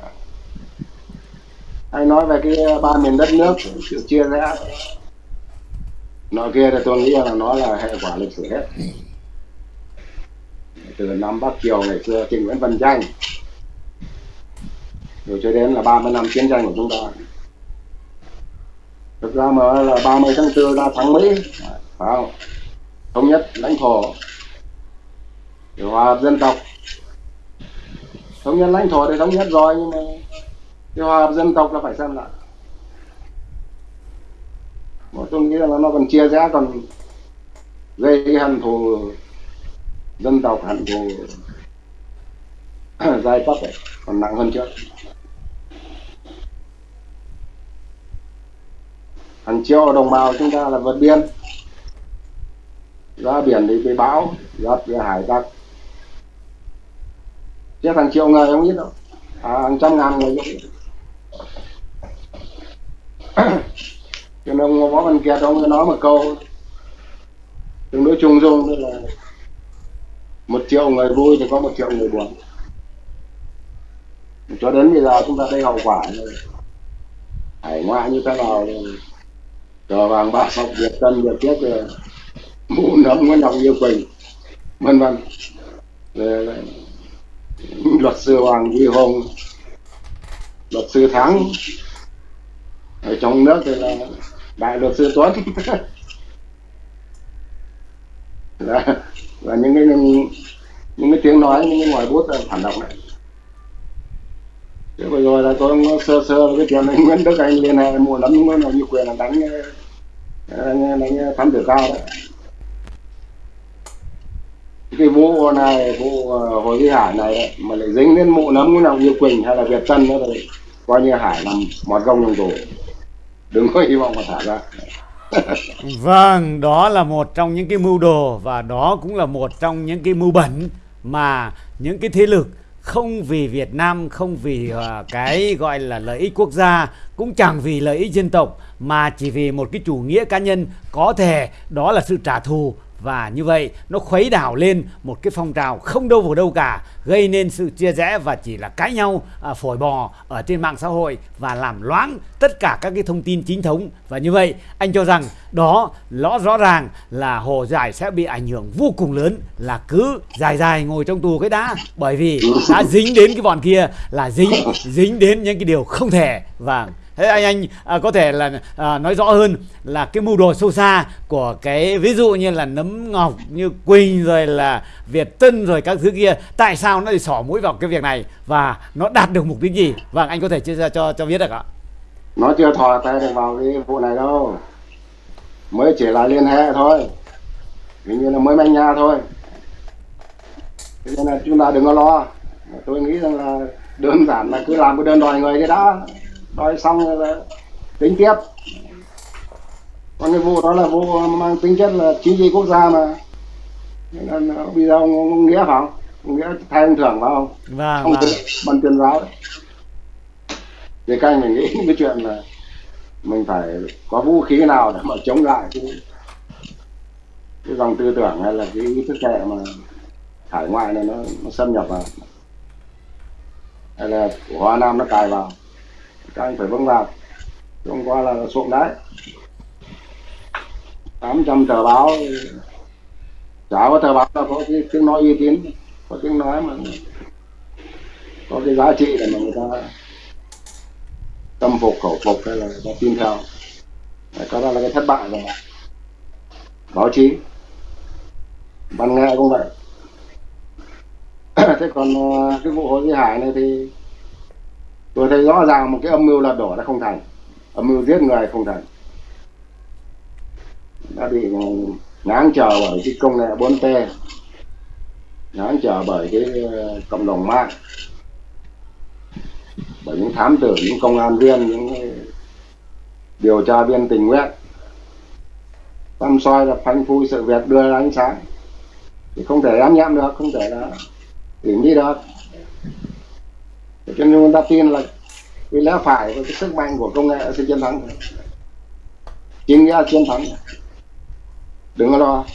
hay nói về cái ờ, ba miền đất nước sự chia rẽ nói kia thì tôi nghĩ là nó là hệ quả lịch sử hết. Từ năm Bắc kiều ngày xưa trên Nguyễn Văn Danh rồi cho đến là 30 năm chiến tranh của chúng ta. Thực ra mà là 30 tháng 4 ra thắng Mỹ, phải không? Thống nhất lãnh thổ. Hòa dân tộc. Thống nhất lãnh thổ thì thống nhất rồi, nhưng mà cái hòa hợp dân tộc là phải xem lại. Mà tôi nghĩ là nó còn chia rẽ còn gây cái hận thù dân tộc hận thù giai cấp ấy còn nặng hơn trước. Hàng triệu đồng bào chúng ta là vượt biên. Ra biển thì bị bão giật bị hải tặc. Chết hàng triệu người không biết đâu. À, hàng trăm ngàn người không biết cho nên ông võ văn kiệt mới nói một câu. Tương đối chung dung tức là một triệu người vui thì có một triệu người buồn. Cho đến bây giờ chúng ta đây hậu quả. Hải ngoại như thế nào cờ vàng bạc học việt tân việt chết rồi ờ, mũ nấm nguyễn ngọc yêu quỳnh, vân vân. Ờ, luật sư hoàng duy hùng, luật sư thắng ở trong nước thì là đại luật sư tuấn. Là, là những cái những, những cái tiếng nói những cái ngòi bút là phản động này thế vừa rồi là tôi sơ sơ cái chuyện anh Nguyễn Đức Anh liên hệ mua lắm mới là như quyền là đánh đánh, đánh thám tử cao đấy. Cái vụ này vụ ờ, hồi cái hải này đấy, mà lại dính đến mụ nấm nào như quỳnh hay là việt tân nữa rồi coi như hải làm mọt gông trong tù đừng có hy vọng mà thả ra. Vâng đó là một trong những cái mưu đồ và đó cũng là một trong những cái mưu bẩn mà những cái thế lực không vì Việt Nam không vì uh, cái gọi là lợi ích quốc gia cũng chẳng vì lợi ích dân tộc mà chỉ vì một cái chủ nghĩa cá nhân có thể đó là sự trả thù và như vậy nó khuấy đảo lên một cái phong trào không đâu vào đâu cả gây nên sự chia rẽ và chỉ là cãi nhau à, phổi bò ở trên mạng xã hội và làm loãng tất cả các cái thông tin chính thống. Và như vậy anh cho rằng đó rõ rõ ràng là hồ giải sẽ bị ảnh hưởng vô cùng lớn là cứ dài dài ngồi trong tù cái đã. Bởi vì đã dính đến cái bọn kia là dính dính đến những cái điều không thể. Và thế anh anh à, có thể là à, nói rõ hơn là cái mưu đồ sâu xa của cái ví dụ như là nấm ngọc như quỳnh rồi là việt tân rồi các thứ kia tại sao nó lại xỏ mũi vào cái việc này và nó đạt được mục đích gì? Vâng anh có thể chia sẻ cho cho biết được ạ. Nó chưa thò tay được vào cái vụ này đâu. Mới chỉ là liên hệ thôi. Hình như là mới manh nha thôi. Thế nên là chúng ta đừng có lo. Tôi nghĩ rằng là đơn giản là cứ làm cái đơn đòi người cái đã đòi xong rồi là tính tiếp. Còn cái vụ đó là vụ mang tính chất là chính trị quốc gia mà. Nên bây giờ ông, ông nghĩa phải không? Ông nghĩa thay ông thưởng phải không? Vâng, ông vâng. ban tuyên giáo. Đấy thì các anh mình nghĩ cái chuyện là mình phải có vũ khí nào để mà chống lại cái cái dòng tư tưởng hay là cái ý thức hệ mà hải ngoại này nó, nó xâm nhập vào. Hay là của Hoa Nam nó cài vào các anh phải vâng vào hôm qua là xuống đấy. 800 tờ báo. Chả có tờ báo nào có cái tiếng nói uy tín. Có tiếng nói mà có cái giá trị để mà người ta tâm phục khẩu phục hay là người ta tin theo. Đấy, có đó là cái thất bại rồi. Báo chí. Văn nghệ cũng vậy. Thế còn ờ, cái vụ hồ duy hải này thì tôi thấy rõ ràng một cái âm mưu lật đổ đã không thành. Âm mưu giết người không thành. Đã bị ngáng chờ bởi cái công nghệ 4T ngáng chờ bởi cái ờ, cộng đồng mạng, bởi những thám tử, những công an viên, những điều tra viên tình nguyện. Tâm soi là phanh phui sự việc đưa ra ánh sáng. Thì không thể ám nhãm được, không thể là tìm đi được cho nên người ta tin là cái lẽ phải và cái sức mạnh của công nghệ sẽ chiến thắng chính ra chiến thắng đừng có lo.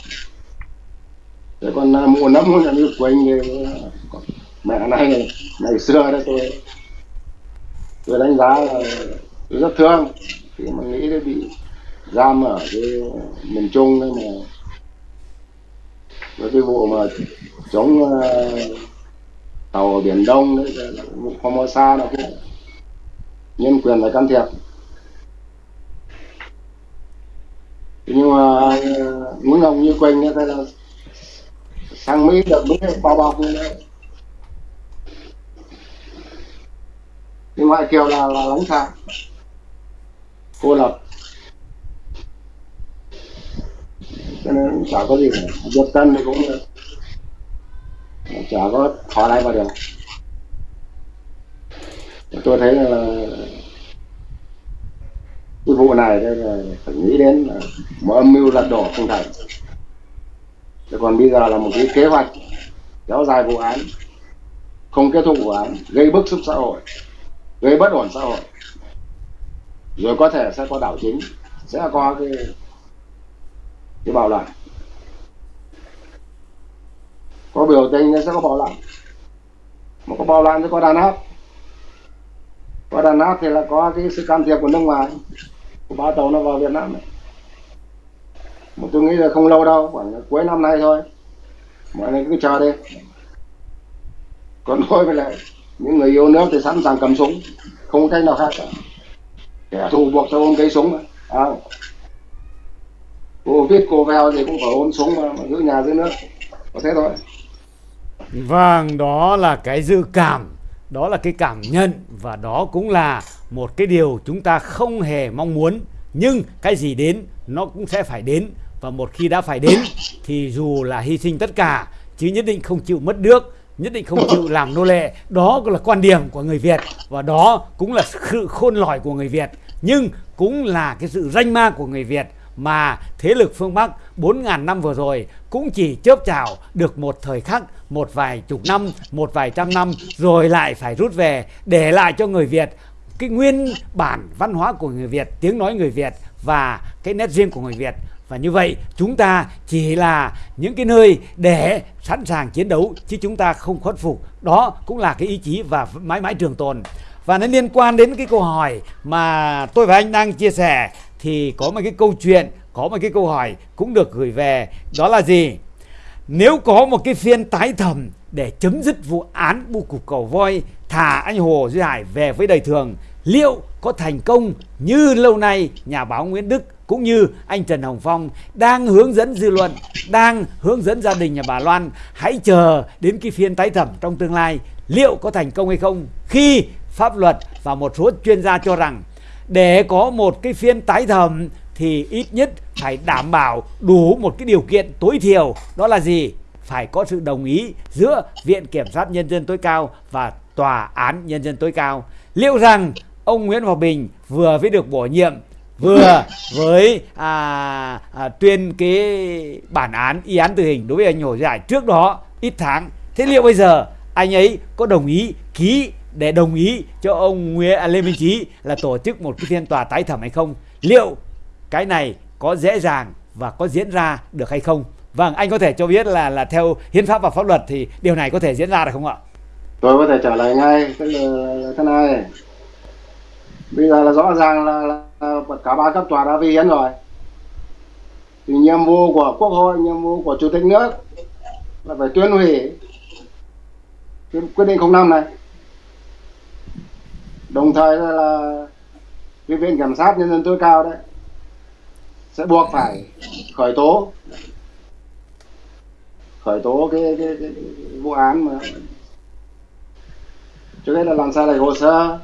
Thế còn à, mùa nấm là như anh thì mẹ này ngày xưa đó tôi tôi đánh giá là tôi rất thương. Khi mà nghĩ đến bị giam ở cái miền trung đấy mà với cái vụ mà chống uh, tàu ở biển đông đấy Formosa nó cũng nhân quyền phải can thiệp. Nhưng mà ờ, muốn ông như quanh ấy, là sang mỹ được đúng bao bọc như đấy nhưng ngoại kiều là là lánh xa cô lập. Cho nên chả có gì cả việt tân thì cũng chả có khó lại vào được. Tôi thấy là cái vụ này đây là phải nghĩ đến là một âm mưu lật đổ không thành. Thế còn bây giờ là một cái kế hoạch kéo dài vụ án, không kết thúc vụ án, gây bức xúc xã hội, gây bất ổn xã hội. Rồi có thể sẽ có đảo chính, sẽ có cái cái bạo loạn có biểu tình sẽ có bạo loạn mà có bạo loạn thì có đàn áp. Có đàn áp thì là có cái sự can thiệp của nước ngoài của ba tàu nó vào Việt Nam này. Mà tôi nghĩ là không lâu đâu khoảng cuối năm nay thôi. Mọi người cứ chờ đi. Còn thôi với lại những người yêu nước thì sẵn sàng cầm súng không có cách nào khác cả. Kẻ thù buộc cho ôm cây súng à, cô viết cô veo thì cũng phải ôm súng mà, mà giữ nhà giữ nước. Có thế thôi vâng đó là cái dự cảm, đó là cái cảm nhận và đó cũng là một cái điều chúng ta không hề mong muốn. Nhưng cái gì đến, nó cũng sẽ phải đến. Và một khi đã phải đến, thì dù là hy sinh tất cả, chứ nhất định không chịu mất nước, nhất định không chịu làm nô lệ, đó cũng là quan điểm của người Việt. Và đó cũng là sự khôn lỏi của người Việt. Nhưng cũng là cái sự danh ma của người Việt mà thế lực phương Bắc 4.000 năm vừa rồi cũng chỉ chớp chào được một thời khắc, một vài chục năm, một vài trăm năm rồi lại phải rút về để lại cho người Việt cái nguyên bản văn hóa của người Việt, tiếng nói người Việt và cái nét riêng của người Việt. Và như vậy chúng ta chỉ là những cái nơi để sẵn sàng chiến đấu chứ chúng ta không khuất phục. Đó cũng là cái ý chí và mãi mãi trường tồn. Và nó liên quan đến cái câu hỏi mà tôi và anh đang chia sẻ thì có một cái câu chuyện có một cái câu hỏi cũng được gửi về. Đó là gì? Nếu có một cái phiên tái thẩm để chấm dứt vụ án bu cục cầu voi thả anh Hồ Duy Hải về với đời thường liệu có thành công như lâu nay nhà báo Nguyễn Đức cũng như anh Trần Hồng Phong đang hướng dẫn dư luận, đang hướng dẫn gia đình nhà bà Loan? Hãy chờ đến cái phiên tái thẩm trong tương lai liệu có thành công hay không khi pháp luật và một số chuyên gia cho rằng để có một cái phiên tái thẩm thì ít nhất phải đảm bảo đủ một cái điều kiện tối thiểu. Đó là gì? Phải có sự đồng ý giữa viện kiểm sát nhân dân tối cao và tòa án nhân dân tối cao. Liệu rằng ông Nguyễn Hòa Bình vừa mới được bổ nhiệm vừa với à, à, tuyên cái bản án y án tử hình đối với anh Hồ Giải trước đó ít tháng thế liệu bây giờ anh ấy có đồng ý ký để đồng ý cho ông Nguyễn à, Lê Minh Chí là tổ chức một cái phiên tòa tái thẩm hay không? Liệu cái này có dễ dàng và có diễn ra được hay không? Vâng anh có thể cho biết là là theo hiến pháp và pháp luật thì điều này có thể diễn ra được không ạ? Tôi có thể trả lời ngay cái là thế này. Bây giờ là rõ ràng là, là cả ba cấp tòa đã vi hiến rồi. Thì nhiệm vụ của quốc hội nhiệm vụ của chủ tịch nước là phải tuyên hủy quyết định 05 này đồng thời là, là cái viện kiểm sát nhân dân tối cao đấy sẽ buộc phải khởi tố khởi tố cái, cái, cái, cái vụ án mà. Trước hết là làm sao lại hồ sơ.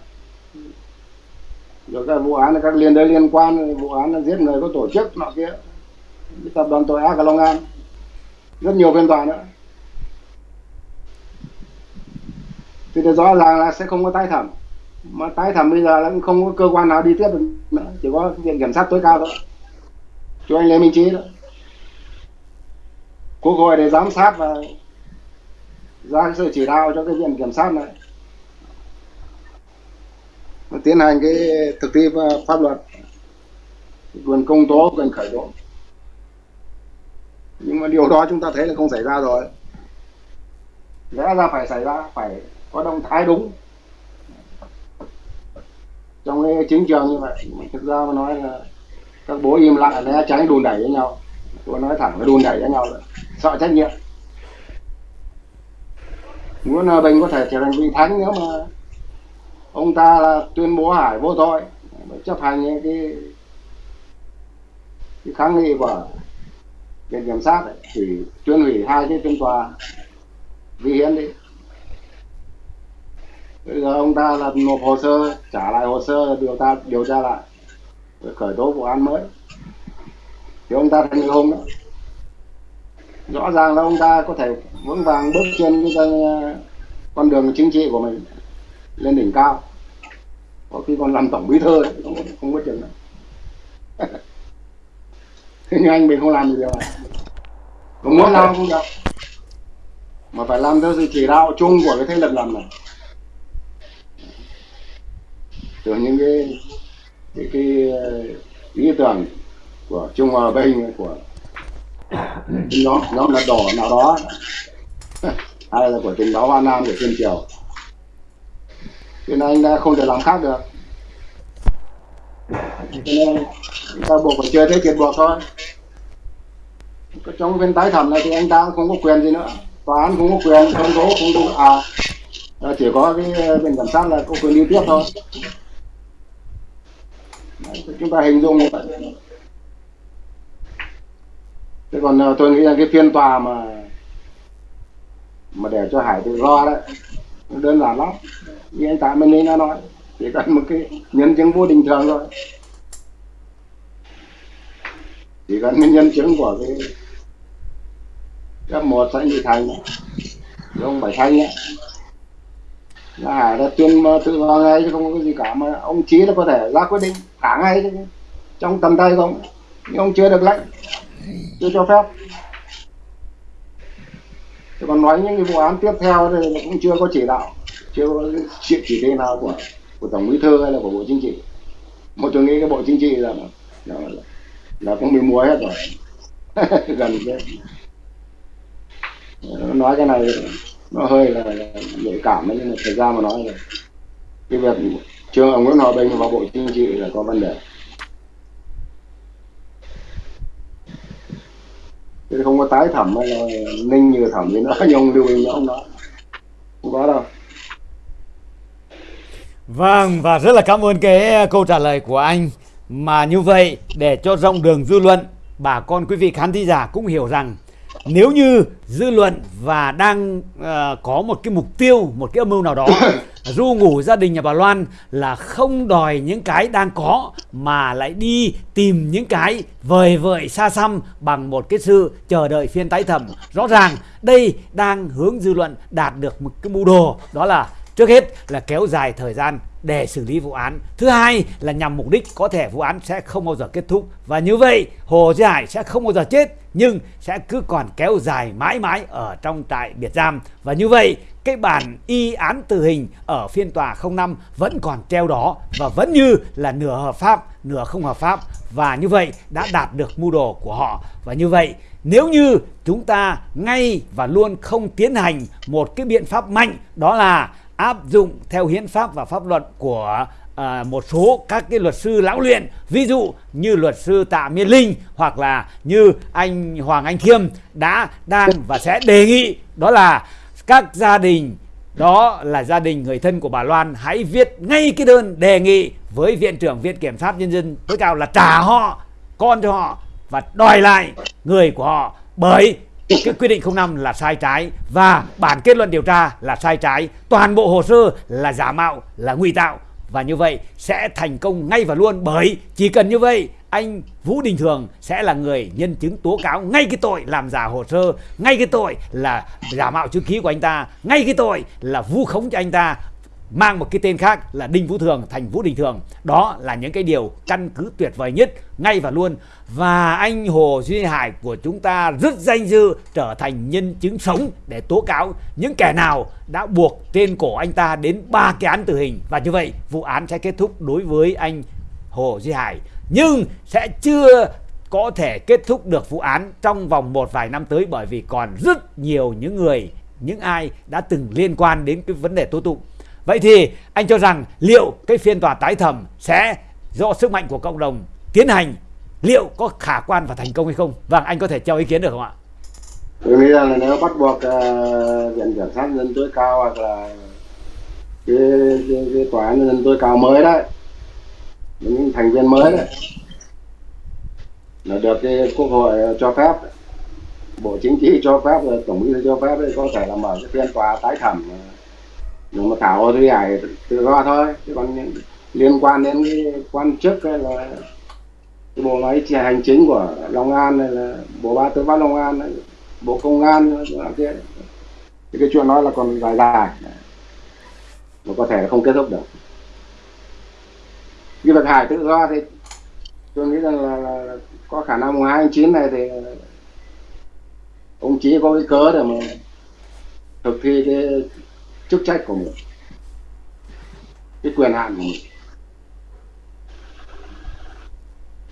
Rồi các vụ án các liên đới liên quan vụ án là giết người có tổ chức nọ kia. Tập đoàn tội ác ở Long An. Rất nhiều phiên tòa nữa. Thì rõ ràng là sẽ không có tái thẩm mà tái thẩm bây giờ là cũng không có cơ quan nào đi tiếp được nữa, chỉ có viện kiểm sát tối cao thôi. Cho anh Lê Minh Trí đó quốc hội để giám sát và ra sự chỉ đạo cho cái viện kiểm sát này. Tiến hành cái thực thi pháp luật. Quyền công tố, quyền khởi tố. Nhưng mà điều đó chúng ta thấy là không xảy ra rồi. Lẽ ra phải xảy ra, phải có động thái đúng trong cái chiến trường như vậy thực ra mà nói là các bố im lặng né tránh đùn đẩy với nhau. Tôi nói thẳng là đùn đẩy với nhau là sợ trách nhiệm. Nguyễn Hòa à, Bình có thể trở thành vị thánh nếu mà ông ta là tuyên bố Hải vô tội chấp hành cái cái kháng nghị của viện kiểm sát ấy, thì tuyên hủy hai cái phiên tòa vi hiến đi bây giờ ông ta là nộp hồ sơ trả lại hồ sơ điều tra điều tra lại. Khởi tố vụ án mới. Thì ông ta thành hùng đó. Rõ ràng là ông ta có thể vững vàng bước trên cái uh, con đường chính trị của mình lên đỉnh cao. Có khi còn làm tổng bí thư không, không có chừng đâu nhưng anh mình không làm được điều này. Không muốn làm không được. Mà phải làm theo sự chỉ đạo chung của cái thế lực làm này từ những cái cái, cái ý tưởng của Trung Hòa Bình của nhóm nhóm là đỏ nào đó. Hay là của tình báo Hoa Nam của Thiên Triều. Cho nên anh đã không thể làm khác được. Cho nên ta buộc phải chơi thế chuyện buộc thôi. Trong viên tái thẩm này thì anh ta không có quyền gì nữa. Tòa án không có quyền công tố không đủ à chỉ có cái viện kiểm sát là có quyền đi tiếp thôi chúng ta hình dung như vậy. Thế còn ờ, tôi nghĩ là cái phiên tòa mà mà để cho hải tự do đấy đơn giản lắm. Như anh tạ minh đã nói, chỉ cần một cái nhân chứng vô bình thường thôi. Chỉ cần cái nhân chứng của cái cấp một xã nhị thành ông bảy thanh ấy, là hải đã tuyên tự do ngay chứ không có cái gì cả, mà ông chí nó có thể ra quyết định cả ngay trong tầm tay không? Nhưng ông chưa được lệnh. Chưa cho phép. Thế còn nói những cái vụ án tiếp theo thì cũng chưa có chỉ đạo. Chưa có chỉ, chỉ thị nào của của tổng bí thư hay là của bộ chính trị. Một tôi nghĩ cái bộ chính trị là là, là cũng bị mua hết rồi. Gần cái ờ, nói cái này nó hơi là, là nhạy cảm đấy nhưng mà thời gian mà nói là cái việc trường ông Nguyễn Hòa Bình vào bộ chính trị là có vấn đề. Chứ không có tái thẩm hay là ninh như thẩm thì nó như ông lưu ý không nói không có đâu. Vâng và rất là cảm ơn cái ờ, câu trả lời của anh. Mà như vậy, để cho rộng đường dư luận, bà con quý vị khán thính giả cũng hiểu rằng nếu như dư luận và đang uh, có một cái mục tiêu một cái âm mưu nào đó du ngủ gia đình nhà bà Loan là không đòi những cái đang có mà lại đi tìm những cái vời vợi xa xăm bằng một cái sự chờ đợi phiên tái thẩm. Rõ ràng đây đang hướng dư luận đạt được một cái mưu đồ đó là trước hết là kéo dài thời gian để xử lý vụ án. Thứ hai là nhằm mục đích có thể vụ án sẽ không bao giờ kết thúc. Và như vậy hồ duy hải sẽ không bao giờ chết nhưng sẽ cứ còn kéo dài mãi mãi ở trong trại biệt giam. Và như vậy, cái bản y án tử hình ở phiên tòa 05 vẫn còn treo đó và vẫn như là nửa hợp pháp, nửa không hợp pháp. Và như vậy đã đạt được mưu đồ của họ. Và như vậy, nếu như chúng ta ngay và luôn không tiến hành một cái biện pháp mạnh, đó là áp dụng theo hiến pháp và pháp luật của à, một số các cái luật sư lão luyện ví dụ như luật sư Tạ Miên Linh hoặc là như anh Hoàng Anh Thiêm đã đang và sẽ đề nghị đó là các gia đình đó là gia đình người thân của bà Loan hãy viết ngay cái đơn đề nghị với viện trưởng viện kiểm sát nhân dân tối cao là trả họ con cho họ và đòi lại người của họ. Bởi cái quy định 05 là sai trái và bản kết luận điều tra là sai trái. Toàn bộ hồ sơ là giả mạo là ngụy tạo và như vậy sẽ thành công ngay và luôn bởi chỉ cần như vậy anh Vũ Đình Thường sẽ là người nhân chứng tố cáo ngay cái tội làm giả hồ sơ, ngay cái tội là giả mạo chữ ký của anh ta, ngay cái tội là vu khống cho anh ta mang một cái tên khác là Đinh Vũ Thường thành Vũ Đình Thường. Đó là những cái điều căn cứ tuyệt vời nhất ngay và luôn. Và anh Hồ Duy Hải của chúng ta rất danh dự trở thành nhân chứng sống để tố cáo những kẻ nào đã buộc trên cổ anh ta đến ba cái án tử hình. Và như vậy, vụ án sẽ kết thúc đối với anh Hồ Duy Hải. Nhưng sẽ chưa có thể kết thúc được vụ án trong vòng một vài năm tới bởi vì còn rất nhiều những người, những ai đã từng liên quan đến cái vấn đề tố tụng Vậy thì anh cho rằng liệu cái phiên tòa tái thẩm sẽ do sức mạnh của cộng đồng tiến hành liệu có khả quan và thành công hay không? Vâng, anh có thể cho ý kiến được không ạ? Tôi nghĩ rằng là nếu bắt buộc uh, viện kiểm sát nhân tối cao hoặc là cái, cái, cái tòa án nhân tối cao mới đấy những thành viên mới đấy là được cái quốc hội cho phép bộ chính trị cho phép tổng bí thư cho phép đấy có thể là mở cái phiên tòa tái thẩm ờ, nhưng mà thảo thì hải tự do thôi chứ còn liên quan đến cái quan chức hay là cái bộ máy hành chính của Long An hay là bộ ba tư pháp Long An hay bộ công an kia. Thì cái chuyện đó là còn dài dài. Mà có thể là không kết thúc được. Cái việc hải tự do thì tôi nghĩ rằng là, là, là có khả năng mùng hai tháng chín này thì ông chí có cái cớ để mà thực thi cái chức trách của mình cái quyền hạn của mình.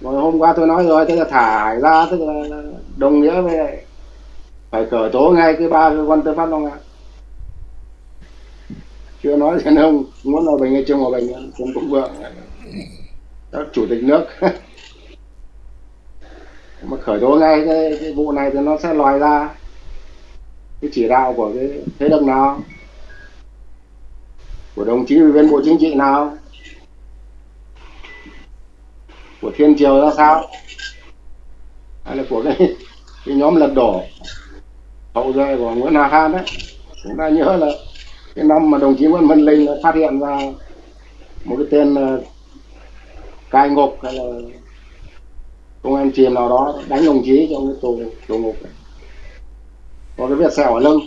Rồi hôm qua tôi nói rồi thế là thả ra tức là đồng nghĩa với phải khởi tố ngay cái ba cơ quan tư pháp long an chưa nói thì ông muốn là bệnh hay trương hòa bình cũng cũng vượng. Các chủ tịch nước. Mà khởi tố ngay cái, cái vụ này thì nó sẽ lòi ra cái chỉ đạo của cái thế lực nào của đồng chí ủy viên bộ chính trị nào? Của thiên triều ra sao? Hay là của cái, cái nhóm lật đổ? Hậu duệ của nguyễn hà khan đấy. Chúng ta nhớ là cái năm mà đồng chí nguyễn văn linh phát hiện ra một cái tên uh, cai ngục hay là công an chìm nào đó đánh đồng chí trong cái tù tù ngục. Có cái vết sẹo ở lưng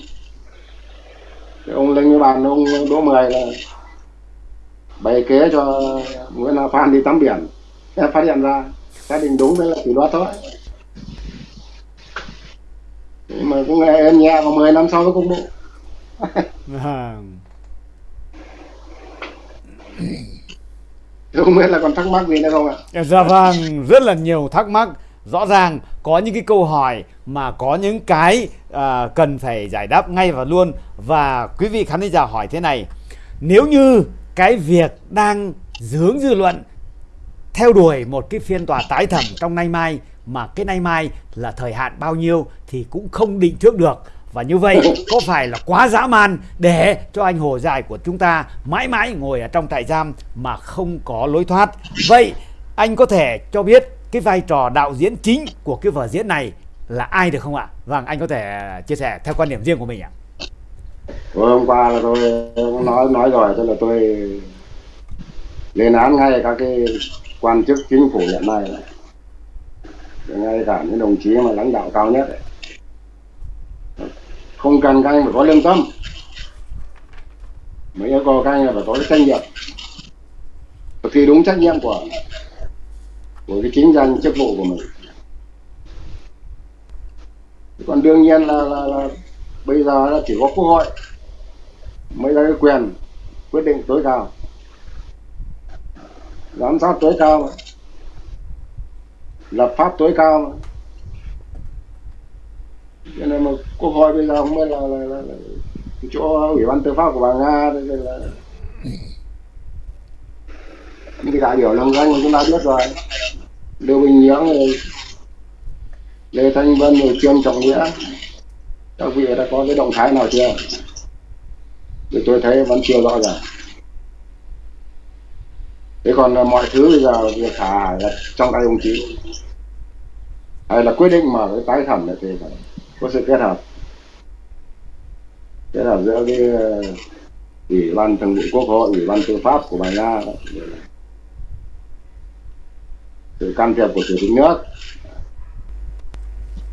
thì ông linh với bàn ông đỗ mười là bày kế cho nguyễn la phan đi tắm biển. Em phát hiện ra xác định đúng đấy là kỷ luật thôi. Nhưng mà cũng nghe em nhẹ vào 10 năm sau mới công bố vâng. Không biết là còn thắc mắc gì nữa không ạ? Dạ vâng rất là nhiều thắc mắc rõ ràng có những cái câu hỏi mà có những cái à, cần phải giải đáp ngay và luôn. Và quý vị khán giả hỏi thế này nếu như cái việc đang dướng dư luận theo đuổi một cái phiên tòa tái thẩm trong nay mai mà cái nay mai là thời hạn bao nhiêu thì cũng không định trước được. Và như vậy có phải là quá dã man để cho anh Hồ Dài của chúng ta mãi mãi ngồi ở trong trại giam mà không có lối thoát? Vậy anh có thể cho biết cái vai trò đạo diễn chính của cái vở diễn này là ai được không ạ? Vâng, anh có thể à, chia sẻ theo quan điểm riêng của mình ạ. hôm qua là tôi nói nói rồi, tức là tôi lên án ngay các cái quan chức chính phủ hiện nay ngay cả những đồng chí mà lãnh đạo cao nhất ấy. không cần các anh phải có lương tâm mấy yêu cầu các anh là phải có cái trách nhiệm thực thi đúng trách nhiệm của của cái chính danh chức vụ của mình. Còn đương nhiên là, là, là bây giờ là chỉ có quốc hội mới có cái quyền quyết định tối cao. Giám sát tối cao mà. Lập pháp tối cao mà. Cho nên mà quốc hội bây giờ không biết là, là, là, là chỗ ủy ban tư pháp của bà nga đây là những cái đại biểu lồng danh chúng ta biết rồi lưu bình nhưỡng lê thanh vân rồi trương trọng nghĩa. Các vị đã có cái động thái nào chưa? Thì tôi thấy vẫn chưa rõ ràng. Thế còn à, mọi thứ bây giờ việc thả là trong tay ông chí. Hay là quyết định mở cái tái thẩm này thì phải có sự kết hợp. Kết hợp giữa cái à, ủy ban thường vụ quốc hội, ủy ban tư pháp của bài nga sự can thiệp của chủ tịch nước.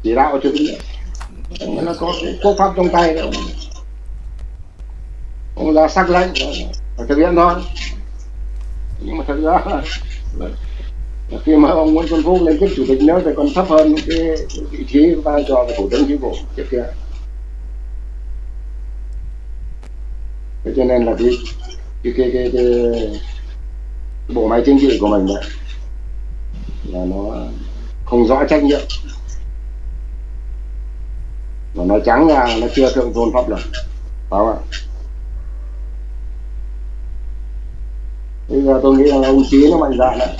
Chỉ đạo của chủ tịch nước. Nó có quốc pháp trong tay đâu ông ra sắc lệnh phải thực hiện thôi. Nhưng mà thật ra là, khi mà ông Nguyễn Xuân Phúc lên chức chủ tịch nước thì còn thấp hơn cái, cái vị trí vai trò của thủ tướng chính phủ trước kia. Thế cho nên là cái cái cái, cái, cái bộ máy chính trị của mình đấy là nó không rõ trách nhiệm. Và nó trắng ra, nó chưa thượng tôn pháp luật. Phải không ạ? Bây giờ tôi nghĩ là ông chí nó mạnh dạn đấy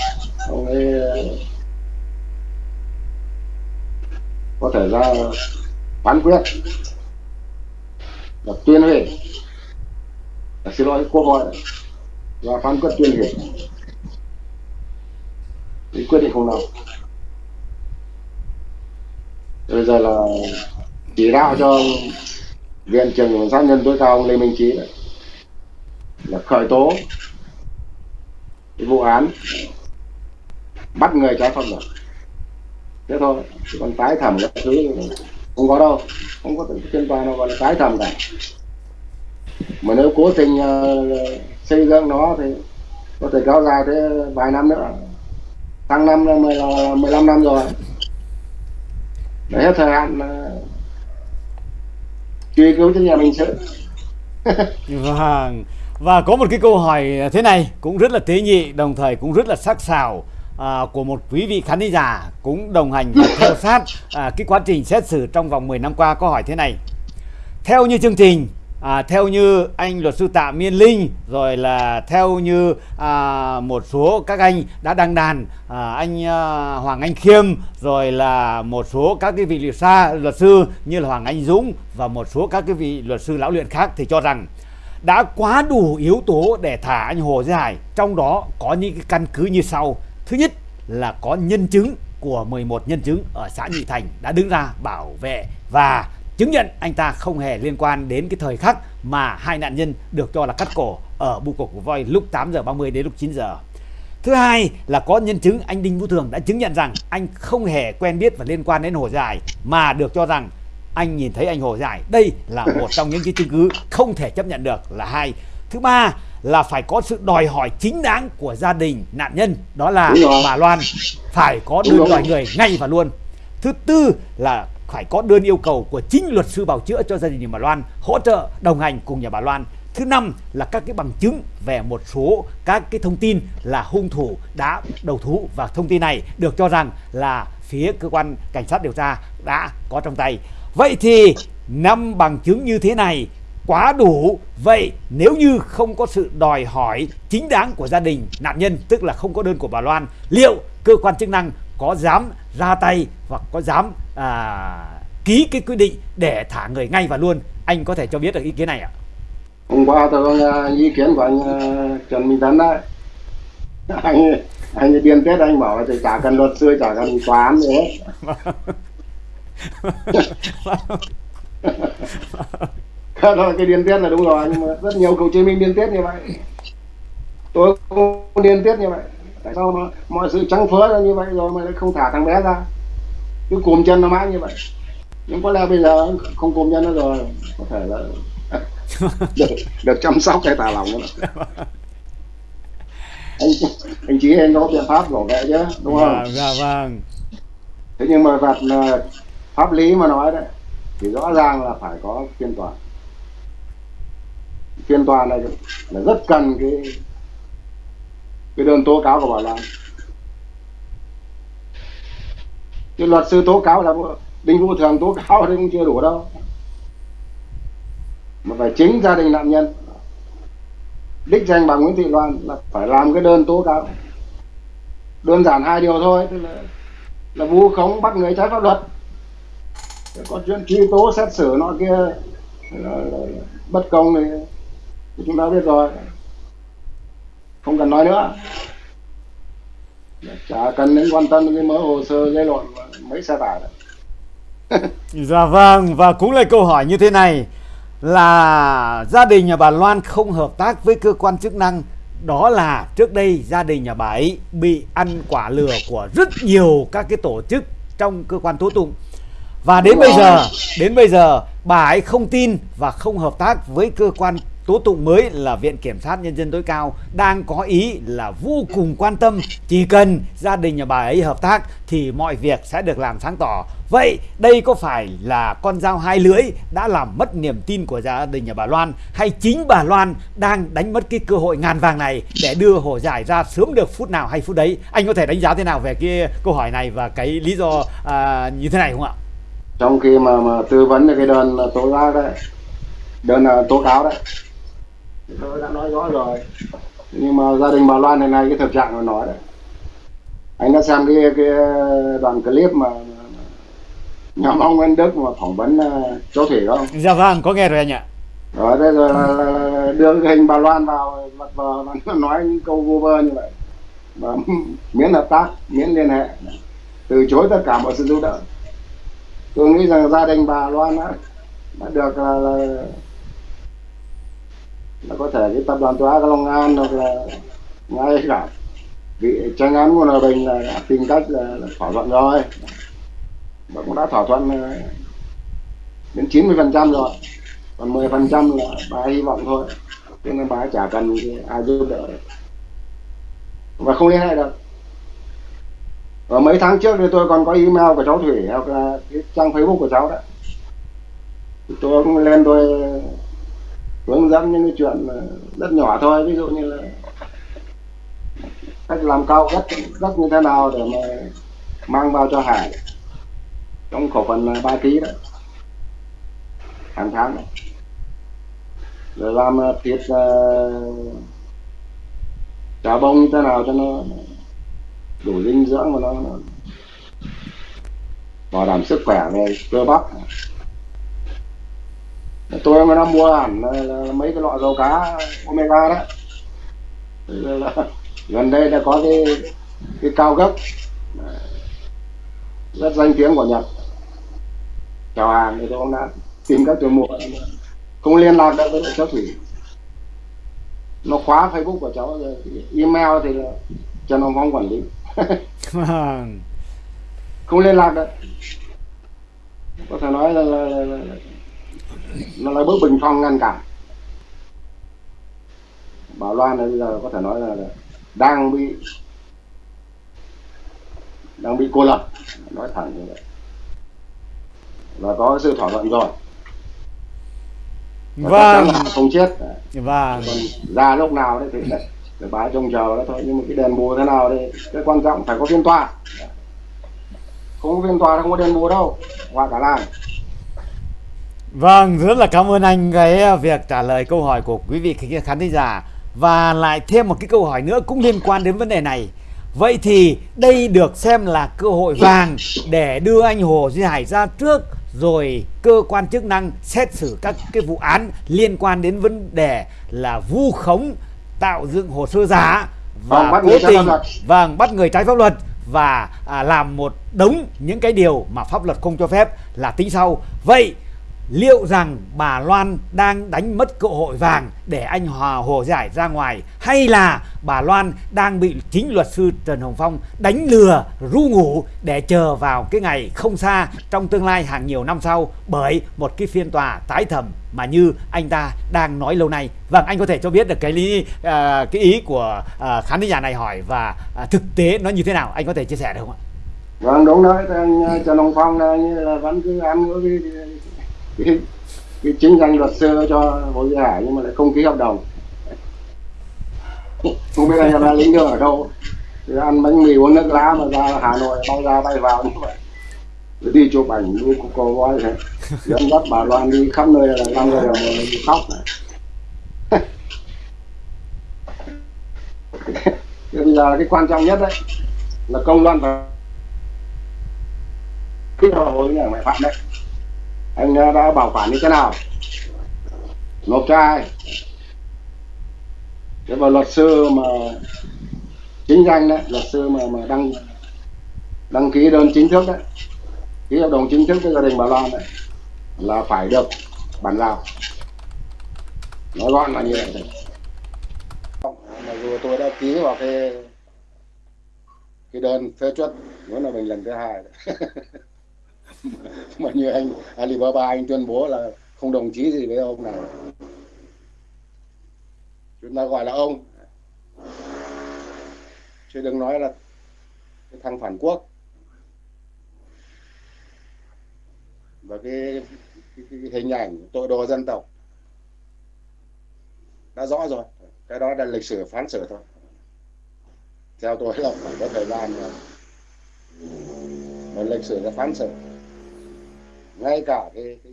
ông ấy ờ, có thể ra phán quyết. Là tuyên hủy xin lỗi quốc hội và phán quyết tuyên hủy cái quyết định không nào bây giờ là chỉ đạo cho viện trưởng cảnh sát nhân tối cao ông lê minh trí đấy, là khởi tố cái vụ án bắt người trái pháp luật. Thế thôi còn tái thẩm các thứ không có đâu. Không có trên tòa nào gọi là tái thẩm cả. Mà nếu cố tình uh, xây dựng nó thì có thể kéo dài thế vài năm nữa tháng năm là 10, là 15 năm rồi. Để hết thời hạn truy cứu cho nhà mình sự. Vâng. Và có một cái câu hỏi thế này cũng rất là tế nhị đồng thời cũng rất là sắc sảo à, của một quý vị khán giả cũng đồng hành và theo sát à, cái quá trình xét xử trong vòng 10 năm qua. Câu hỏi thế này. Theo như chương trình à, theo như anh luật sư Tạ Miên Linh rồi là theo như à, một số các anh đã đăng đàn à, anh à, Hoàng Anh Khiêm rồi là một số các cái vị luật gia luật sư như là Hoàng Anh Dũng và một số các cái vị luật sư lão luyện khác thì cho rằng đã quá đủ yếu tố để thả anh Hồ Duy Hải. Trong đó có những cái căn cứ như sau. Thứ nhất là có nhân chứng của 11 nhân chứng ở xã Nhị Thành đã đứng ra bảo vệ và chứng nhận anh ta không hề liên quan đến cái thời khắc mà hai nạn nhân được cho là cắt cổ ở bu cổ của voi lúc 8 giờ 30 đến lúc 9 giờ. Thứ hai là có nhân chứng anh Đinh Vũ Thường đã chứng nhận rằng anh không hề quen biết và liên quan đến Hồ Giải mà được cho rằng anh nhìn thấy anh Hồ Giải. Đây là một trong những cái chứng cứ không thể chấp nhận được là hai. Thứ ba là phải có sự đòi hỏi chính đáng của gia đình nạn nhân đó là bà Loan phải có đơn đòi người ngay và luôn. Thứ tư là phải có đơn yêu cầu của chính luật sư bảo chữa cho gia đình nhà bà Loan hỗ trợ đồng hành cùng nhà bà Loan. Thứ năm là các cái bằng chứng về một số các cái thông tin là hung thủ đã đầu thú và thông tin này được cho rằng là phía cơ quan cảnh sát điều tra đã có trong tay. Vậy thì năm bằng chứng như thế này quá đủ. Vậy nếu như không có sự đòi hỏi chính đáng của gia đình nạn nhân tức là không có đơn của bà Loan, liệu cơ quan chức năng có dám ra tay hoặc có dám à, ký cái quyết định để thả người ngay và luôn anh có thể cho biết được ý kiến này ạ? Hôm qua tôi có à, ý kiến của anh à, Trần Minh Tấn đấy. Anh anh điên tết anh bảo là thì chả cần luật sư chả cần tòa án gì hết. Thôi cái điên tiết là đúng rồi nhưng mà rất nhiều cựu chiến binh điên tiết như vậy. Tôi cũng điên tiết như vậy tại sao mà mọi sự trắng phớ ra như vậy rồi mà lại không thả thằng bé ra? Cứ cùm chân nó mãi như vậy. Nhưng có lẽ bây giờ không cùm chân nữa rồi có thể là được, được chăm sóc cái tà lòng nữa anh anh chỉ anh có biện pháp bảo vệ chứ đúng không? Dạ vâng. Thế nhưng mà vật pháp lý mà nói đấy thì rõ ràng là phải có phiên tòa. Phiên tòa này là rất cần cái cái đơn tố cáo của bà Lan. Cái luật sư tố cáo là đinh vũ thường tố cáo thì cũng chưa đủ đâu. Mà phải chính gia đình nạn nhân. Đích danh bà Nguyễn Thị Loan là phải làm cái đơn tố cáo. Đơn giản hai điều thôi tức là là vu khống bắt người trái pháp luật. Có chuyện truy tố xét xử nọ kia là, là, là, bất công thì chúng ta biết rồi không cần nói nữa. Chả cần đến quan tâm cái mớ hồ sơ giấy lộn mấy xe tải dạ vâng và cũng là câu hỏi như thế này là gia đình nhà bà Loan không hợp tác với cơ quan chức năng đó là trước đây gia đình nhà bà ấy bị ăn quả lừa của rất nhiều các cái tổ chức trong cơ quan tố tụng. Và đến bây giờ đến bây giờ bà ấy không tin và không hợp tác với cơ quan tố tụng mới là Viện Kiểm sát Nhân dân tối cao đang có ý là vô cùng quan tâm chỉ cần gia đình nhà bà ấy hợp tác thì mọi việc sẽ được làm sáng tỏ. Vậy đây có phải là con dao hai lưỡi đã làm mất niềm tin của gia đình nhà bà Loan hay chính bà Loan đang đánh mất cái cơ hội ngàn vàng này để đưa hồ giải ra sớm được phút nào hay phút đấy? Anh có thể đánh giá thế nào về cái câu hỏi này và cái lý do à, như thế này không ạ? Trong khi mà, mà tư vấn cái đơn tố giác đấy, đơn à, tố cáo đấy tôi đã nói rõ rồi. Nhưng mà gia đình bà Loan này này cái thực trạng mà nói đấy. Anh đã xem cái cái đoạn clip mà nhóm ông Nguyễn Đức mà phỏng vấn uh, cháu Thủy không? Dạ vâng, có nghe rồi anh ạ. Đó, thế rồi là, là đưa cái hình bà Loan vào mặt vờ nó nói những câu vô vơ như vậy. Và miễn hợp tác, miễn liên hệ. Từ chối tất cả mọi sự giúp đỡ. Tôi nghĩ rằng gia đình bà Loan đã, đã được là, là nó có thể cái tập đoàn tòa Long An hoặc là ngay cả bị tranh án của hòa bình là đã tìm cách là, là thỏa thuận rồi. Và cũng đã thỏa thuận ờ, đến 90 phần trăm rồi. Còn 10 phần trăm là bà hy vọng thôi. Cho nên bà chả cần ai giúp đỡ. Và không liên hệ được. Và mấy tháng trước thì tôi còn có email của cháu Thủy hoặc là cái trang Facebook của cháu đó. Tôi cũng lên tôi hướng dẫn những cái chuyện rất nhỏ thôi ví dụ như là cách làm cao đất đất như thế nào để mà mang vào cho hải trong khẩu phần 3 kg đó hàng tháng đó. rồi làm à, thịt uh, chả bông như thế nào cho nó đủ dinh dưỡng và nó, nó bảo đảm sức khỏe về cơ bắp tôi mà nó mua hẳn là, là mấy cái loại dầu cá omega đó là, gần đây đã có cái cái cao gấp. Rất danh tiếng của nhật. Chào hàng thì tôi cũng đã tìm cách tôi mua không liên lạc được với cháu thủy. Nó khóa facebook của cháu rồi email thì là cho nó phong quản lý. Vâng. không liên lạc được. Có thể nói là, là, là, là nó là bước bình phong ngăn cản. Bảo Loan bây giờ có thể nói là đang bị đang bị cô lập. Nói thẳng như vậy. Và có sự thỏa thuận rồi. Và vâng. không chết. Vâng. Còn ra lúc nào đấy thì để bái trông chờ đó thôi. Nhưng mà cái đền bù thế nào thì cái quan trọng phải có phiên tòa. Không có phiên tòa không có đền bù đâu. Qua cả làng Vâng, rất là cảm ơn anh cái à, việc trả lời câu hỏi của quý vị khán thính giả và lại thêm một cái câu hỏi nữa cũng liên quan đến vấn đề này. Vậy thì đây được xem là cơ hội vàng để đưa anh Hồ Duy Hải ra trước rồi cơ quan chức năng xét xử các cái vụ án liên quan đến vấn đề là vu khống tạo dựng hồ sơ giả và vâng, cố tình vâng bắt người trái pháp luật và à, làm một đống những cái điều mà pháp luật không cho phép là tính sau. Vậy liệu rằng bà Loan đang đánh mất cơ hội vàng để anh Hòa Hồ Giải ra ngoài hay là bà Loan đang bị chính luật sư Trần Hồng Phong đánh lừa ru ngủ để chờ vào cái ngày không xa trong tương lai hàng nhiều năm sau bởi một cái phiên tòa tái thẩm mà như anh ta đang nói lâu nay. Vâng, anh có thể cho biết được cái lý uh, cái ý của uh, khán giả này hỏi và uh, thực tế nó như thế nào? Anh có thể chia sẻ được không ạ? Vâng, đúng đấy, anh Trần Hồng Phong là, là vẫn cứ ăn cái cái, cái chính danh luật sư cho Hồ Duy Hải nhưng mà lại không ký hợp đồng. Không biết anh ra lĩnh đường ở đâu. Thì ăn bánh mì uống nước lá mà ra Hà Nội bao ra bay vào như vậy. Rồi đi chụp ảnh đi cô cô voi thế dẫn dắt bà Loan đi khắp nơi là năm người đều khóc này. Bây giờ cái quan trọng nhất đấy là công luận và cái hồi nhà mẹ phạm đấy anh đã bảo quản như thế nào? Nộp cho ai? Thế và luật sư mà chính danh đấy, luật sư mà mà đăng đăng ký đơn chính thức đấy, ký hợp đồng chính thức với gia đình bà Loan đấy, là phải được bàn giao. Nói gọn là như vậy thôi. Mặc dù tôi đã ký vào cái cái đơn phê chuẩn muốn là mình lần thứ hai mà như anh Alibaba anh tuyên bố là không đồng chí gì với ông này. Chúng ta gọi là ông. Chứ đừng nói là cái thằng phản quốc. Và cái, cái, cái hình ảnh tội đồ dân tộc. Đã rõ rồi. Cái đó là lịch sử phán xử thôi. Theo tôi là phải có thời gian mà, mà lịch sử là phán xử ngay cả cái cái,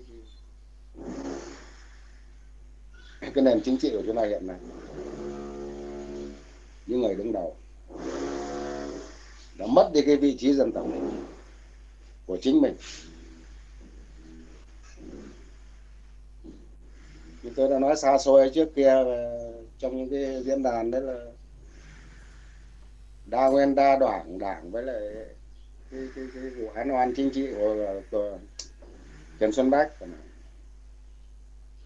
cái, cái nền chính trị của chúng ta hiện nay. Những người đứng đầu đã mất đi cái vị trí dân tộc của chính mình. Như tôi đã nói xa xôi trước kia ờ, trong những cái diễn đàn đấy là đa nguyên đa đảng đảng với lại cái, cái, cái vụ án oan chính trị của, của Trần Xuân Bách.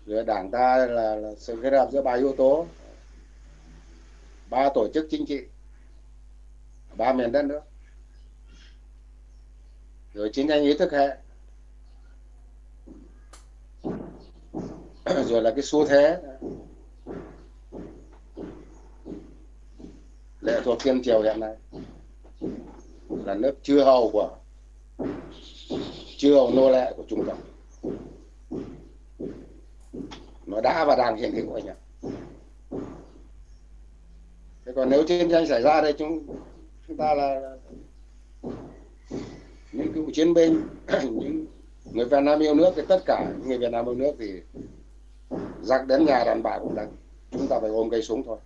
Rồi đảng ta là, là sự kết hợp giữa ba yếu tố. Ba tổ chức chính trị. Ba miền đất nước. Rồi chiến tranh ý thức hệ. Rồi là cái xu thế. Lệ thuộc thiên triều hiện nay. Là nước chư hầu của chư nô lệ của trung cộng. Nó đã và đang hiện hữu anh ạ. Thế còn nếu chiến tranh xảy ra đây chúng chúng ta là những cựu chiến binh những người Việt Nam yêu nước thì tất cả người Việt Nam yêu nước thì giặc đến nhà đàn bà cũng đánh chúng ta phải ôm cây súng thôi.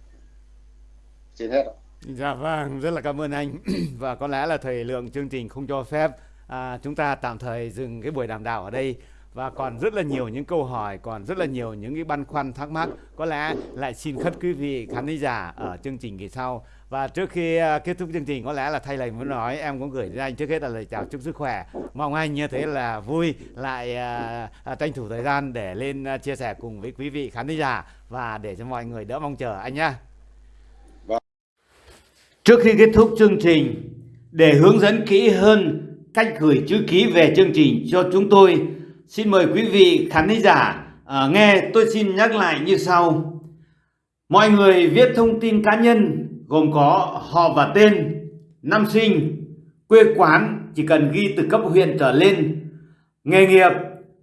Xin hết ạ. Dạ vâng, rất là cảm ơn anh. Và có lẽ là thời lượng chương trình không cho phép à, chúng ta tạm thời dừng cái buổi đàm đạo ở đây. Và còn rất là nhiều những câu hỏi còn rất là nhiều những cái băn khoăn thắc mắc. Có lẽ lại xin khất quý vị khán giả ở chương trình kỳ sau. Và trước khi uh, kết thúc chương trình có lẽ là thay lời muốn nói em cũng gửi đến anh trước hết là lời chào chúc sức khỏe. Mong anh như thế là vui lại uh, uh, tranh thủ thời gian để lên uh, chia sẻ cùng với quý vị khán giả và để cho mọi người đỡ mong chờ anh nhá. Trước khi kết thúc chương trình, để hướng dẫn kỹ hơn cách gửi chữ ký về chương trình cho chúng tôi, xin mời quý vị khán giả à, nghe tôi xin nhắc lại như sau. Mọi người viết thông tin cá nhân gồm có họ và tên, năm sinh, quê quán chỉ cần ghi từ cấp huyện trở lên, nghề nghiệp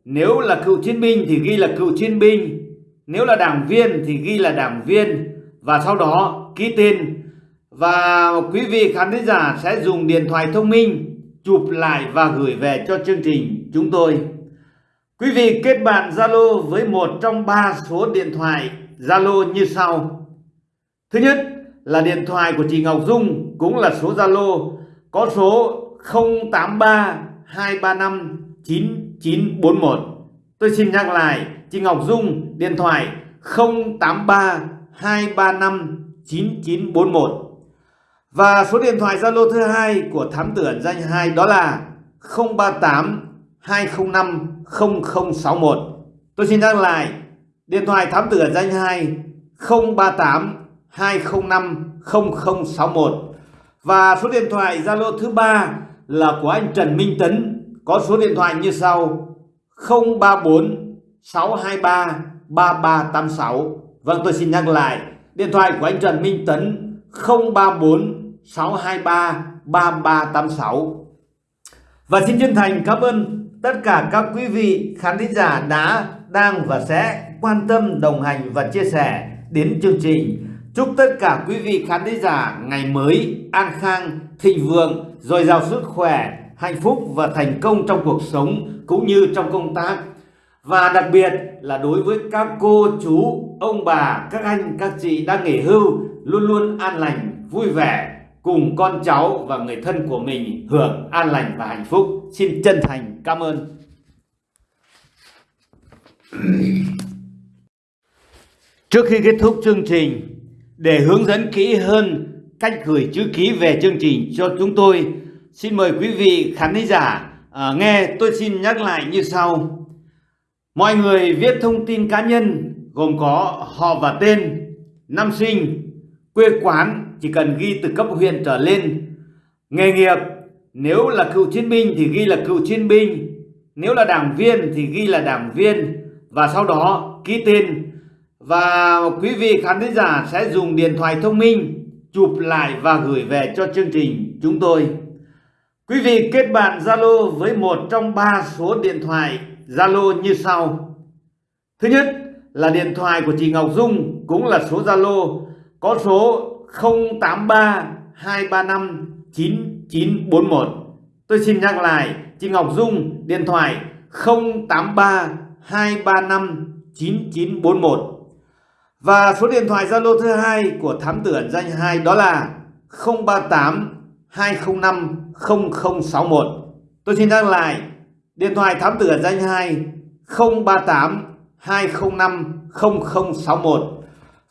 nếu là cựu chiến binh thì ghi là cựu chiến binh, nếu là đảng viên thì ghi là đảng viên và sau đó ký tên và quý vị khán giả sẽ dùng điện thoại thông minh chụp lại và gửi về cho chương trình chúng tôi. Quý vị kết bạn Zalo với một trong ba số điện thoại Zalo như sau. Thứ nhất là điện thoại của chị Ngọc Dung, cũng là số Zalo, có số 083 235 9941. Tôi xin nhắc lại, chị Ngọc Dung, điện thoại 083 235 9941. Và số điện thoại Zalo thứ hai của thám tử ẩn danh 2 đó là 038 205 0061. Tôi xin nhắc lại, điện thoại thám tử ẩn danh 2 038 205 0061. Và số điện thoại Zalo thứ ba là của anh Trần Minh Tấn, có số điện thoại như sau: 034 623 3386. Vâng, tôi xin nhắc lại, điện thoại của anh Trần Minh Tấn 034 623 3386 Và xin chân thành cảm ơn tất cả các quý vị khán thính giả đã, đang và sẽ quan tâm, đồng hành và chia sẻ đến chương trình. Chúc tất cả quý vị khán thính giả ngày mới an khang, thịnh vượng, dồi dào sức khỏe, hạnh phúc và thành công trong cuộc sống cũng như trong công tác. Và đặc biệt là đối với các cô, chú, ông bà, các anh, các chị đang nghỉ hưu luôn luôn an lành, vui vẻ cùng con cháu và người thân của mình hưởng an lành và hạnh phúc. Xin chân thành cảm ơn. Trước khi kết thúc chương trình, để hướng dẫn kỹ hơn cách gửi chữ ký về chương trình cho chúng tôi, xin mời quý vị khán giả à, nghe tôi xin nhắc lại như sau. Mọi người viết thông tin cá nhân gồm có họ và tên, năm sinh, quê quán chỉ cần ghi từ cấp huyện trở lên. Nghề nghiệp, nếu là cựu chiến binh thì ghi là cựu chiến binh, nếu là đảng viên thì ghi là đảng viên và sau đó ký tên. Và quý vị khán thính giả sẽ dùng điện thoại thông minh chụp lại và gửi về cho chương trình chúng tôi. Quý vị kết bạn Zalo với một trong ba số điện thoại Zalo như sau. Thứ nhất là điện thoại của chị Ngọc Dung cũng là số Zalo có số 083 235 9941. Tôi xin nhắc lại, chị Ngọc Dung, điện thoại 083 235 9941. Và số điện thoại Zalo thứ hai của thám tử ẩn danh 2 đó là 038 205 0061. Tôi xin nhắc lại, điện thoại thám tử ẩn danh 2 038 205 0061.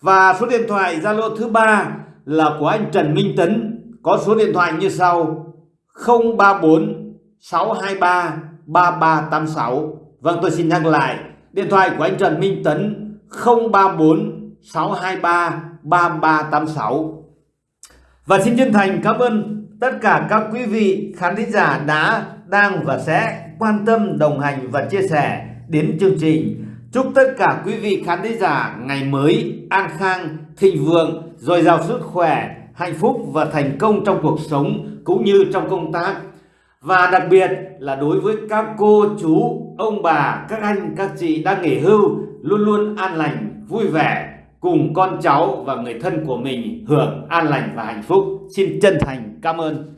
Và số điện thoại Zalo thứ ba là của anh Trần Minh Tấn có số điện thoại như sau 034 623 3386. Vâng tôi xin nhắc lại điện thoại của anh Trần Minh Tấn 034 623 3386. Và xin chân thành cảm ơn tất cả các quý vị khán thính giả đã, đang và sẽ quan tâm, đồng hành và chia sẻ đến chương trình. Chúc tất cả quý vị khán thính giả ngày mới an khang, thịnh vượng, dồi dào sức khỏe, hạnh phúc và thành công trong cuộc sống cũng như trong công tác. Và đặc biệt là đối với các cô, chú, ông bà, các anh, các chị đang nghỉ hưu luôn luôn an lành, vui vẻ cùng con cháu và người thân của mình hưởng an lành và hạnh phúc. Xin chân thành cảm ơn.